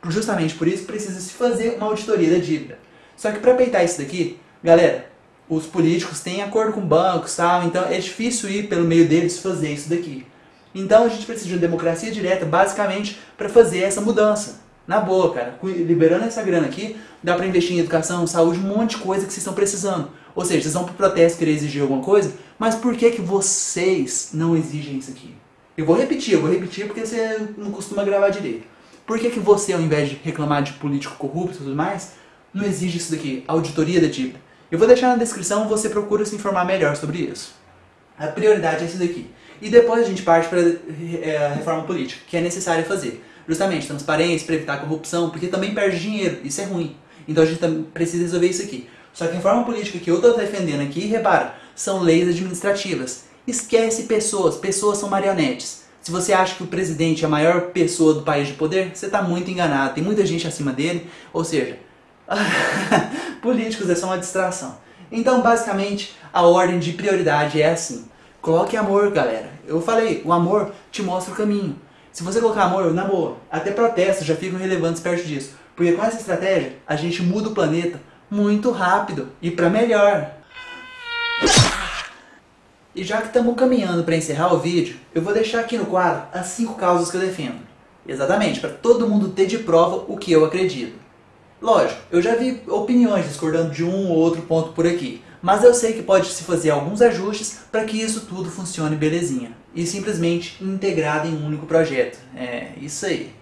Justamente por isso precisa se fazer uma auditoria da dívida. Só que para peitar isso daqui, galera, os políticos têm acordo com bancos, sabe? Então é difícil ir pelo meio deles fazer isso daqui. Então a gente precisa de uma democracia direta, basicamente, para fazer essa mudança. Na boa, cara. Liberando essa grana aqui, dá para investir em educação, saúde, um monte de coisa que vocês estão precisando. Ou seja, vocês vão pro protesto querer exigir alguma coisa, mas por que que vocês não exigem isso aqui? Eu vou repetir, eu vou repetir porque você não costuma gravar direito. Por que que você, ao invés de reclamar de político corrupto e tudo mais, não exige isso daqui, auditoria da dívida? Eu vou deixar na descrição, você procura se informar melhor sobre isso. A prioridade é esse daqui. E depois a gente parte para é, a reforma política, que é necessário fazer. Justamente, transparência, para evitar corrupção, porque também perde dinheiro, isso é ruim. Então a gente precisa resolver isso aqui. Só que a reforma política que eu estou defendendo aqui, repara, são leis administrativas. Esquece pessoas, pessoas são marionetes. Se você acha que o presidente é a maior pessoa do país de poder, você está muito enganado. Tem muita gente acima dele, ou seja, políticos é só uma distração. Então, basicamente, a ordem de prioridade é assim. Coloque amor, galera. Eu falei, o amor te mostra o caminho. Se você colocar amor, na boa, até protestos já ficam relevantes perto disso. Porque com essa estratégia, a gente muda o planeta muito rápido e para melhor. E já que estamos caminhando para encerrar o vídeo, eu vou deixar aqui no quadro as 5 causas que eu defendo. Exatamente, para todo mundo ter de prova o que eu acredito. Lógico, eu já vi opiniões discordando de um ou outro ponto por aqui, mas eu sei que pode se fazer alguns ajustes para que isso tudo funcione belezinha e simplesmente integrado em um único projeto. É, isso aí.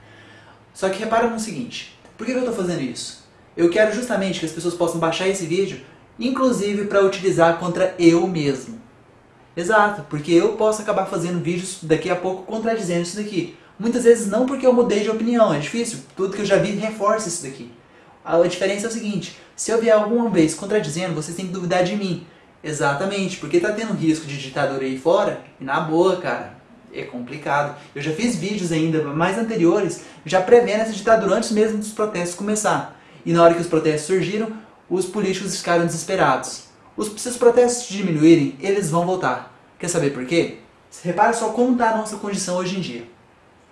Só que repara no seguinte, por que eu estou fazendo isso? Eu quero justamente que as pessoas possam baixar esse vídeo, inclusive para utilizar contra eu mesmo. Exato, porque eu posso acabar fazendo vídeos daqui a pouco contradizendo isso daqui. Muitas vezes não porque eu mudei de opinião, é difícil, tudo que eu já vi reforça isso daqui. A diferença é o seguinte, se eu vier alguma vez contradizendo, vocês têm que duvidar de mim. Exatamente, porque tá tendo risco de ditadura aí fora, e na boa, cara, é complicado. Eu já fiz vídeos ainda mais anteriores, já prevendo essa ditadura antes mesmo dos protestos começar. E na hora que os protestos surgiram, os políticos ficaram desesperados. Os, se os protestos diminuírem, eles vão voltar. Quer saber por quê? Repara só como está a nossa condição hoje em dia.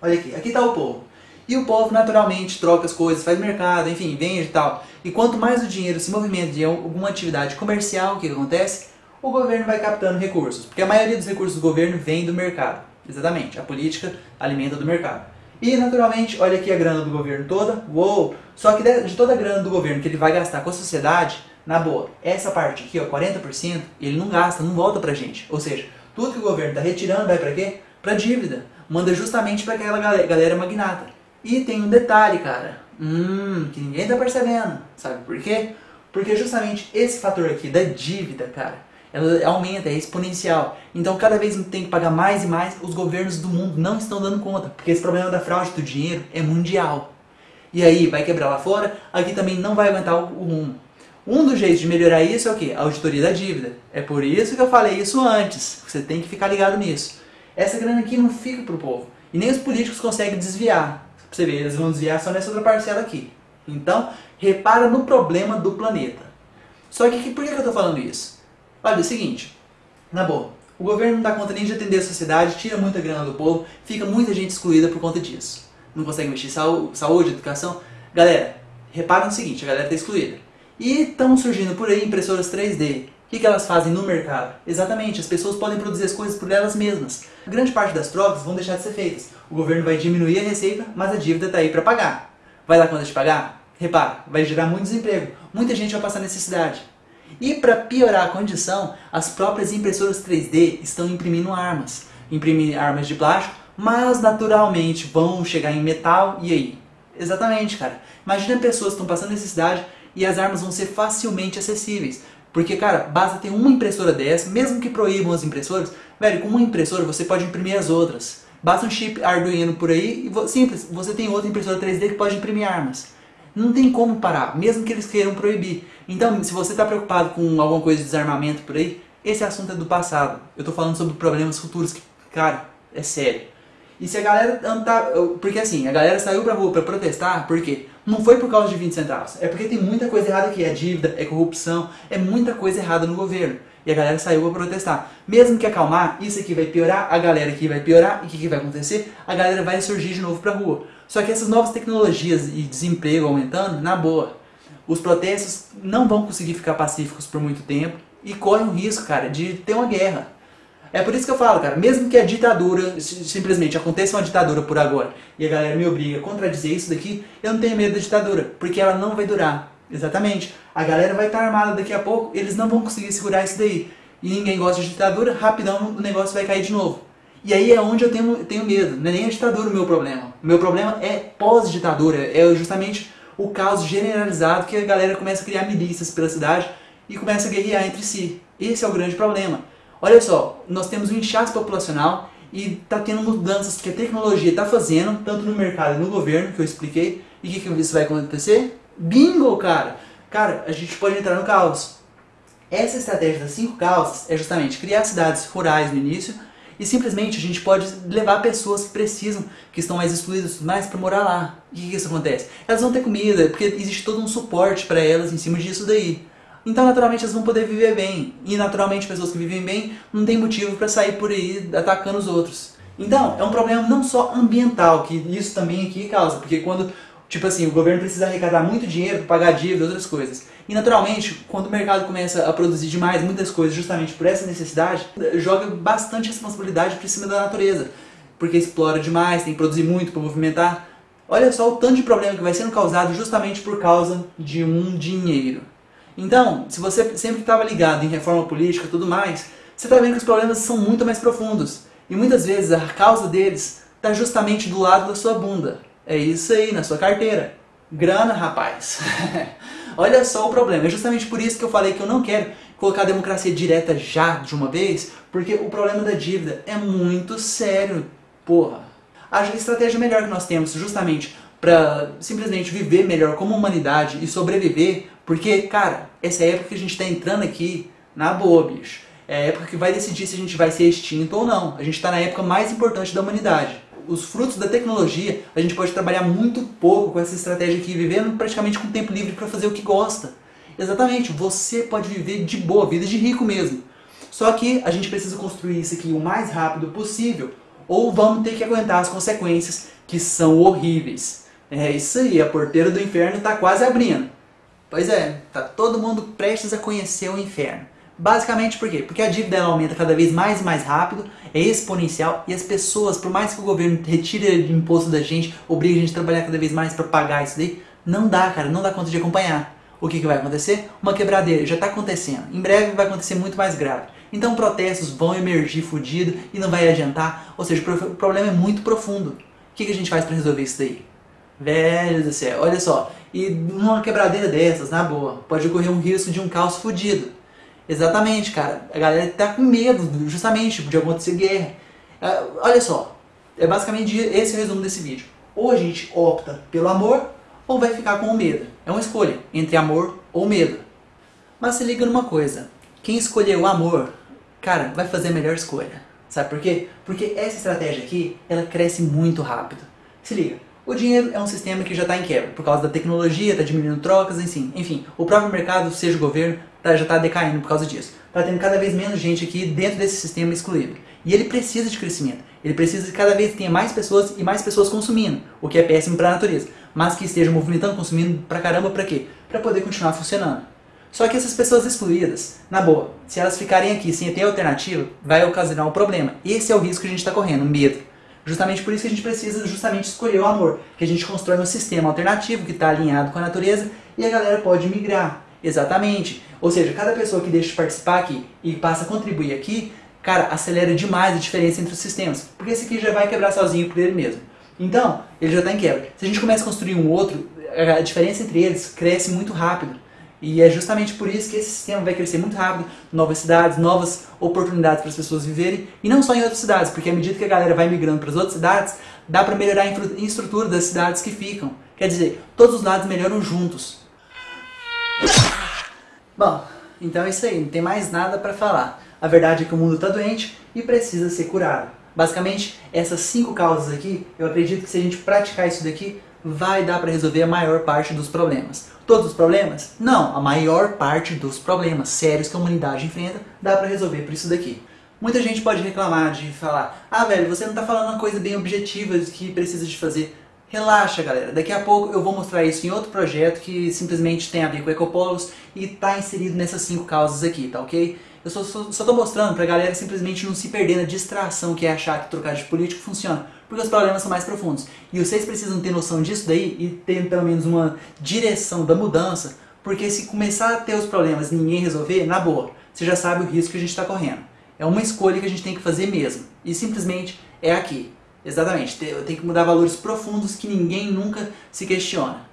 Olha aqui, aqui está o povo. E o povo naturalmente troca as coisas, faz mercado, enfim, vende e tal. E quanto mais o dinheiro se movimenta em alguma atividade comercial, o que acontece? O governo vai captando recursos. Porque a maioria dos recursos do governo vem do mercado. Exatamente, a política alimenta do mercado. E naturalmente, olha aqui a grana do governo toda. Uou! Só que de toda a grana do governo que ele vai gastar com a sociedade, na boa, essa parte aqui, ó, 40%, ele não gasta, não volta pra gente. Ou seja, tudo que o governo está retirando vai para quê? Para dívida. Manda justamente para aquela galera magnata. E tem um detalhe, cara. Hum, que ninguém tá percebendo. Sabe por quê? Porque justamente esse fator aqui da dívida, cara, ela aumenta, é exponencial. Então cada vez tem que pagar mais e mais, os governos do mundo não estão dando conta. Porque esse problema da fraude do dinheiro é mundial. E aí, vai quebrar lá fora, aqui também não vai aguentar o rumo. Um dos jeitos de melhorar isso é o quê? A auditoria da dívida. É por isso que eu falei isso antes. Você tem que ficar ligado nisso. Essa grana aqui não fica pro povo. E nem os políticos conseguem desviar. Você ver, eles vão desviar só nessa outra parcela aqui. Então, repara no problema do planeta. Só que por que eu estou falando isso? Olha, é o seguinte, na boa, o governo não dá conta nem de atender a sociedade, tira muita grana do povo, fica muita gente excluída por conta disso. Não consegue investir em saúde, educação. Galera, repara no seguinte, a galera está excluída. E estão surgindo por aí impressoras 3D. O que, que elas fazem no mercado? Exatamente, as pessoas podem produzir as coisas por elas mesmas. Grande parte das trocas vão deixar de ser feitas. O governo vai diminuir a receita, mas a dívida está aí para pagar. Vai dar conta de pagar? Repara, vai gerar muito desemprego. Muita gente vai passar necessidade. E para piorar a condição, as próprias impressoras 3D estão imprimindo armas. Imprimir armas de plástico, mas naturalmente vão chegar em metal e aí? Exatamente, cara. Imagina pessoas que estão passando necessidade e as armas vão ser facilmente acessíveis. Porque, cara, basta ter uma impressora dessa, mesmo que proíbam as impressoras, velho, com uma impressora você pode imprimir as outras. Basta um chip Arduino por aí e simples, você tem outra impressora 3D que pode imprimir armas. Não tem como parar, mesmo que eles queiram proibir. Então, se você está preocupado com alguma coisa de desarmamento por aí, esse assunto é do passado. Eu estou falando sobre problemas futuros que, cara, é sério. E se a galera tá, porque assim, a galera saiu pra rua pra protestar, por quê? Não foi por causa de 20 centavos, é porque tem muita coisa errada aqui, é dívida, é corrupção, é muita coisa errada no governo. E a galera saiu pra protestar. Mesmo que acalmar, isso aqui vai piorar, a galera aqui vai piorar, e o que, que vai acontecer? A galera vai surgir de novo pra rua. Só que essas novas tecnologias e desemprego aumentando, na boa, os protestos não vão conseguir ficar pacíficos por muito tempo e correm o risco, cara, de ter uma guerra. É por isso que eu falo, cara, mesmo que a ditadura, simplesmente aconteça uma ditadura por agora, e a galera me obriga a contradizer isso daqui, eu não tenho medo da ditadura, porque ela não vai durar. Exatamente. A galera vai estar armada daqui a pouco, eles não vão conseguir segurar isso daí. E ninguém gosta de ditadura, rapidão o negócio vai cair de novo. E aí é onde eu tenho, tenho medo. Não é nem a ditadura o meu problema. O meu problema é pós-ditadura. É justamente o caos generalizado que a galera começa a criar milícias pela cidade e começa a guerrear entre si. Esse é o grande problema. Olha só, nós temos um inchaço populacional e está tendo mudanças que a tecnologia está fazendo, tanto no mercado e no governo, que eu expliquei. E o que, que isso vai acontecer? Bingo, cara! Cara, a gente pode entrar no caos. Essa estratégia das cinco causas é justamente criar cidades rurais no início e simplesmente a gente pode levar pessoas que precisam, que estão mais excluídas, mais para morar lá. E o que, que isso acontece? Elas vão ter comida, porque existe todo um suporte para elas em cima disso daí. Então naturalmente elas vão poder viver bem. E naturalmente pessoas que vivem bem não tem motivo para sair por aí atacando os outros. Então, é um problema não só ambiental, que isso também aqui causa, porque quando, tipo assim, o governo precisa arrecadar muito dinheiro para pagar dívidas, outras coisas. E naturalmente, quando o mercado começa a produzir demais muitas coisas justamente por essa necessidade, joga bastante responsabilidade por cima da natureza. Porque explora demais, tem que produzir muito para movimentar. Olha só o tanto de problema que vai sendo causado justamente por causa de um dinheiro. Então, se você sempre estava ligado em reforma política e tudo mais, você está vendo que os problemas são muito mais profundos. E muitas vezes a causa deles está justamente do lado da sua bunda. É isso aí, na sua carteira. Grana, rapaz. Olha só o problema. É justamente por isso que eu falei que eu não quero colocar a democracia direta já de uma vez, porque o problema da dívida é muito sério. Porra a estratégia melhor que nós temos justamente para simplesmente viver melhor como humanidade e sobreviver, porque, cara, essa é época que a gente está entrando aqui na boa, bicho. É a época que vai decidir se a gente vai ser extinto ou não. A gente está na época mais importante da humanidade. Os frutos da tecnologia, a gente pode trabalhar muito pouco com essa estratégia aqui, vivendo praticamente com tempo livre para fazer o que gosta. Exatamente, você pode viver de boa, vida de rico mesmo. Só que a gente precisa construir isso aqui o mais rápido possível, ou vamos ter que aguentar as consequências que são horríveis. É isso aí, a porteira do inferno está quase abrindo. Pois é, tá todo mundo prestes a conhecer o inferno. Basicamente por quê? Porque a dívida aumenta cada vez mais e mais rápido, é exponencial e as pessoas, por mais que o governo retire de imposto da gente, obrigue a gente a trabalhar cada vez mais para pagar isso daí, não dá, cara, não dá conta de acompanhar. O que, que vai acontecer? Uma quebradeira, já está acontecendo. Em breve vai acontecer muito mais grave. Então protestos vão emergir fudido e não vai adiantar. Ou seja, o problema é muito profundo. O que, que a gente faz para resolver isso daí? Velho do céu, olha só. E numa quebradeira dessas, na boa, pode ocorrer um risco de um caos fudido. Exatamente, cara. A galera tá com medo, justamente, de acontecer guerra. Uh, olha só, é basicamente esse o resumo desse vídeo. Ou a gente opta pelo amor, ou vai ficar com o medo. É uma escolha entre amor ou medo. Mas se liga numa coisa: quem escolheu o amor cara, vai fazer a melhor escolha. Sabe por quê? Porque essa estratégia aqui, ela cresce muito rápido. Se liga, o dinheiro é um sistema que já está em quebra, por causa da tecnologia, está diminuindo trocas, enfim. Enfim, o próprio mercado, seja o governo, tá, já está decaindo por causa disso. Está tendo cada vez menos gente aqui dentro desse sistema excluído. E ele precisa de crescimento. Ele precisa que cada vez tenha mais pessoas e mais pessoas consumindo, o que é péssimo para a natureza. Mas que estejam movimentando, consumindo pra caramba, para quê? Para poder continuar funcionando. Só que essas pessoas excluídas, na boa, se elas ficarem aqui sem ter alternativa, vai ocasionar um problema. Esse é o risco que a gente está correndo, o medo. Justamente por isso que a gente precisa justamente escolher o amor, que a gente constrói um sistema alternativo que está alinhado com a natureza e a galera pode migrar. Exatamente. Ou seja, cada pessoa que deixa de participar aqui e passa a contribuir aqui, cara, acelera demais a diferença entre os sistemas, porque esse aqui já vai quebrar sozinho por ele mesmo. Então, ele já está em quebra. Se a gente começa a construir um outro, a diferença entre eles cresce muito rápido. E é justamente por isso que esse sistema vai crescer muito rápido, novas cidades, novas oportunidades para as pessoas viverem, e não só em outras cidades, porque à medida que a galera vai migrando para as outras cidades, dá para melhorar a infraestrutura das cidades que ficam. Quer dizer, todos os lados melhoram juntos. Bom, então é isso aí, não tem mais nada para falar. A verdade é que o mundo está doente e precisa ser curado. Basicamente, essas cinco causas aqui, eu acredito que se a gente praticar isso daqui, vai dar para resolver a maior parte dos problemas. Todos os problemas? Não, a maior parte dos problemas sérios que a humanidade enfrenta dá para resolver por isso daqui. Muita gente pode reclamar de falar, ah velho, você não está falando uma coisa bem objetiva que precisa de fazer. Relaxa galera, daqui a pouco eu vou mostrar isso em outro projeto que simplesmente tem a ver com ecopolos e está inserido nessas cinco causas aqui, tá ok? Eu só, só, só tô mostrando pra galera simplesmente não se perder na distração que é achar que trocar de político funciona porque os problemas são mais profundos. E vocês precisam ter noção disso daí e ter pelo menos uma direção da mudança, porque se começar a ter os problemas e ninguém resolver, na boa, você já sabe o risco que a gente está correndo. É uma escolha que a gente tem que fazer mesmo. E simplesmente é aqui. Exatamente. Tem que mudar valores profundos que ninguém nunca se questiona.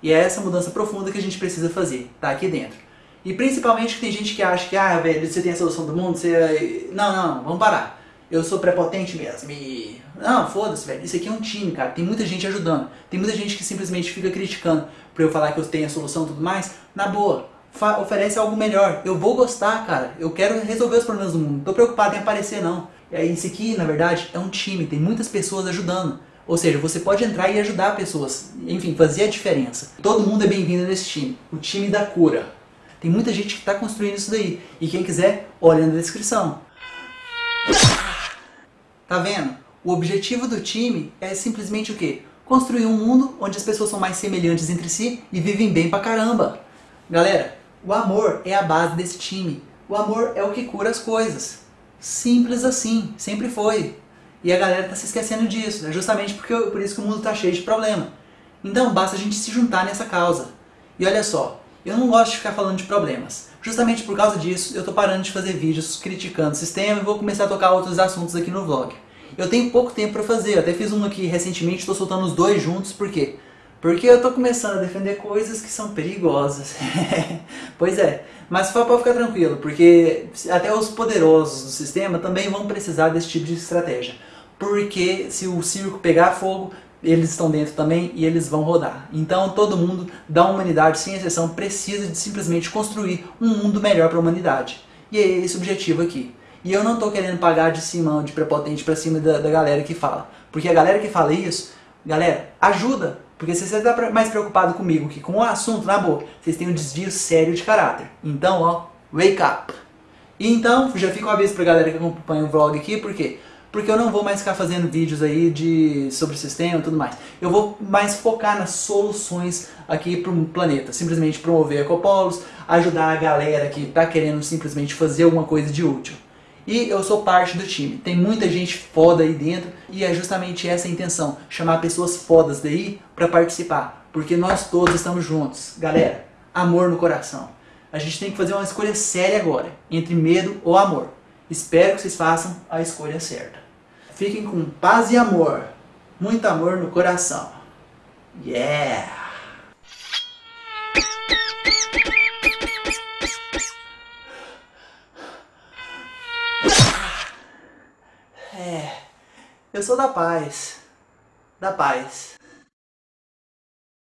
E é essa mudança profunda que a gente precisa fazer. Tá aqui dentro. E principalmente que tem gente que acha que, ah, velho, você tem a solução do mundo, você... Não, não, vamos parar eu sou prepotente mesmo e... Não, foda-se, velho. Isso aqui é um time, cara. Tem muita gente ajudando. Tem muita gente que simplesmente fica criticando pra eu falar que eu tenho a solução e tudo mais. Na boa, oferece algo melhor. Eu vou gostar, cara. Eu quero resolver os problemas do mundo. Não tô preocupado em aparecer, não. E aí, isso aqui, na verdade, é um time. Tem muitas pessoas ajudando. Ou seja, você pode entrar e ajudar pessoas. Enfim, fazer a diferença. Todo mundo é bem-vindo nesse time. O time da cura. Tem muita gente que está construindo isso daí. E quem quiser, olha na descrição. Tá vendo? O objetivo do time é simplesmente o quê? Construir um mundo onde as pessoas são mais semelhantes entre si e vivem bem pra caramba. Galera, o amor é a base desse time. O amor é o que cura as coisas. Simples assim, sempre foi. E a galera tá se esquecendo disso, né? justamente porque, por isso que o mundo tá cheio de problema. Então basta a gente se juntar nessa causa. E olha só, eu não gosto de ficar falando de problemas. Justamente por causa disso, eu tô parando de fazer vídeos criticando o sistema e vou começar a tocar outros assuntos aqui no vlog. Eu tenho pouco tempo para fazer, eu até fiz um aqui recentemente, estou soltando os dois juntos, por quê? Porque eu tô começando a defender coisas que são perigosas. pois é, mas pode ficar tranquilo, porque até os poderosos do sistema também vão precisar desse tipo de estratégia. Porque se o circo pegar fogo, eles estão dentro também e eles vão rodar. Então todo mundo da humanidade, sem exceção, precisa de simplesmente construir um mundo melhor para a humanidade. E é esse o objetivo aqui. E eu não estou querendo pagar de cima, de prepotente para cima da, da galera que fala. Porque a galera que fala isso, galera, ajuda. Porque se você está mais preocupado comigo que com o assunto, na boa, vocês têm um desvio sério de caráter. Então, ó, wake up. E então, já fica um aviso pra galera que acompanha o vlog aqui, porque porque eu não vou mais ficar fazendo vídeos aí de, sobre o sistema e tudo mais. Eu vou mais focar nas soluções aqui para o planeta. Simplesmente promover ecopolos, ajudar a galera que está querendo simplesmente fazer alguma coisa de útil. E eu sou parte do time. Tem muita gente foda aí dentro e é justamente essa a intenção. Chamar pessoas fodas daí para participar. Porque nós todos estamos juntos. Galera, amor no coração. A gente tem que fazer uma escolha séria agora. Entre medo ou amor. Espero que vocês façam a escolha certa. Fiquem com paz e amor. Muito amor no coração. Yeah! É, eu sou da paz. Da paz.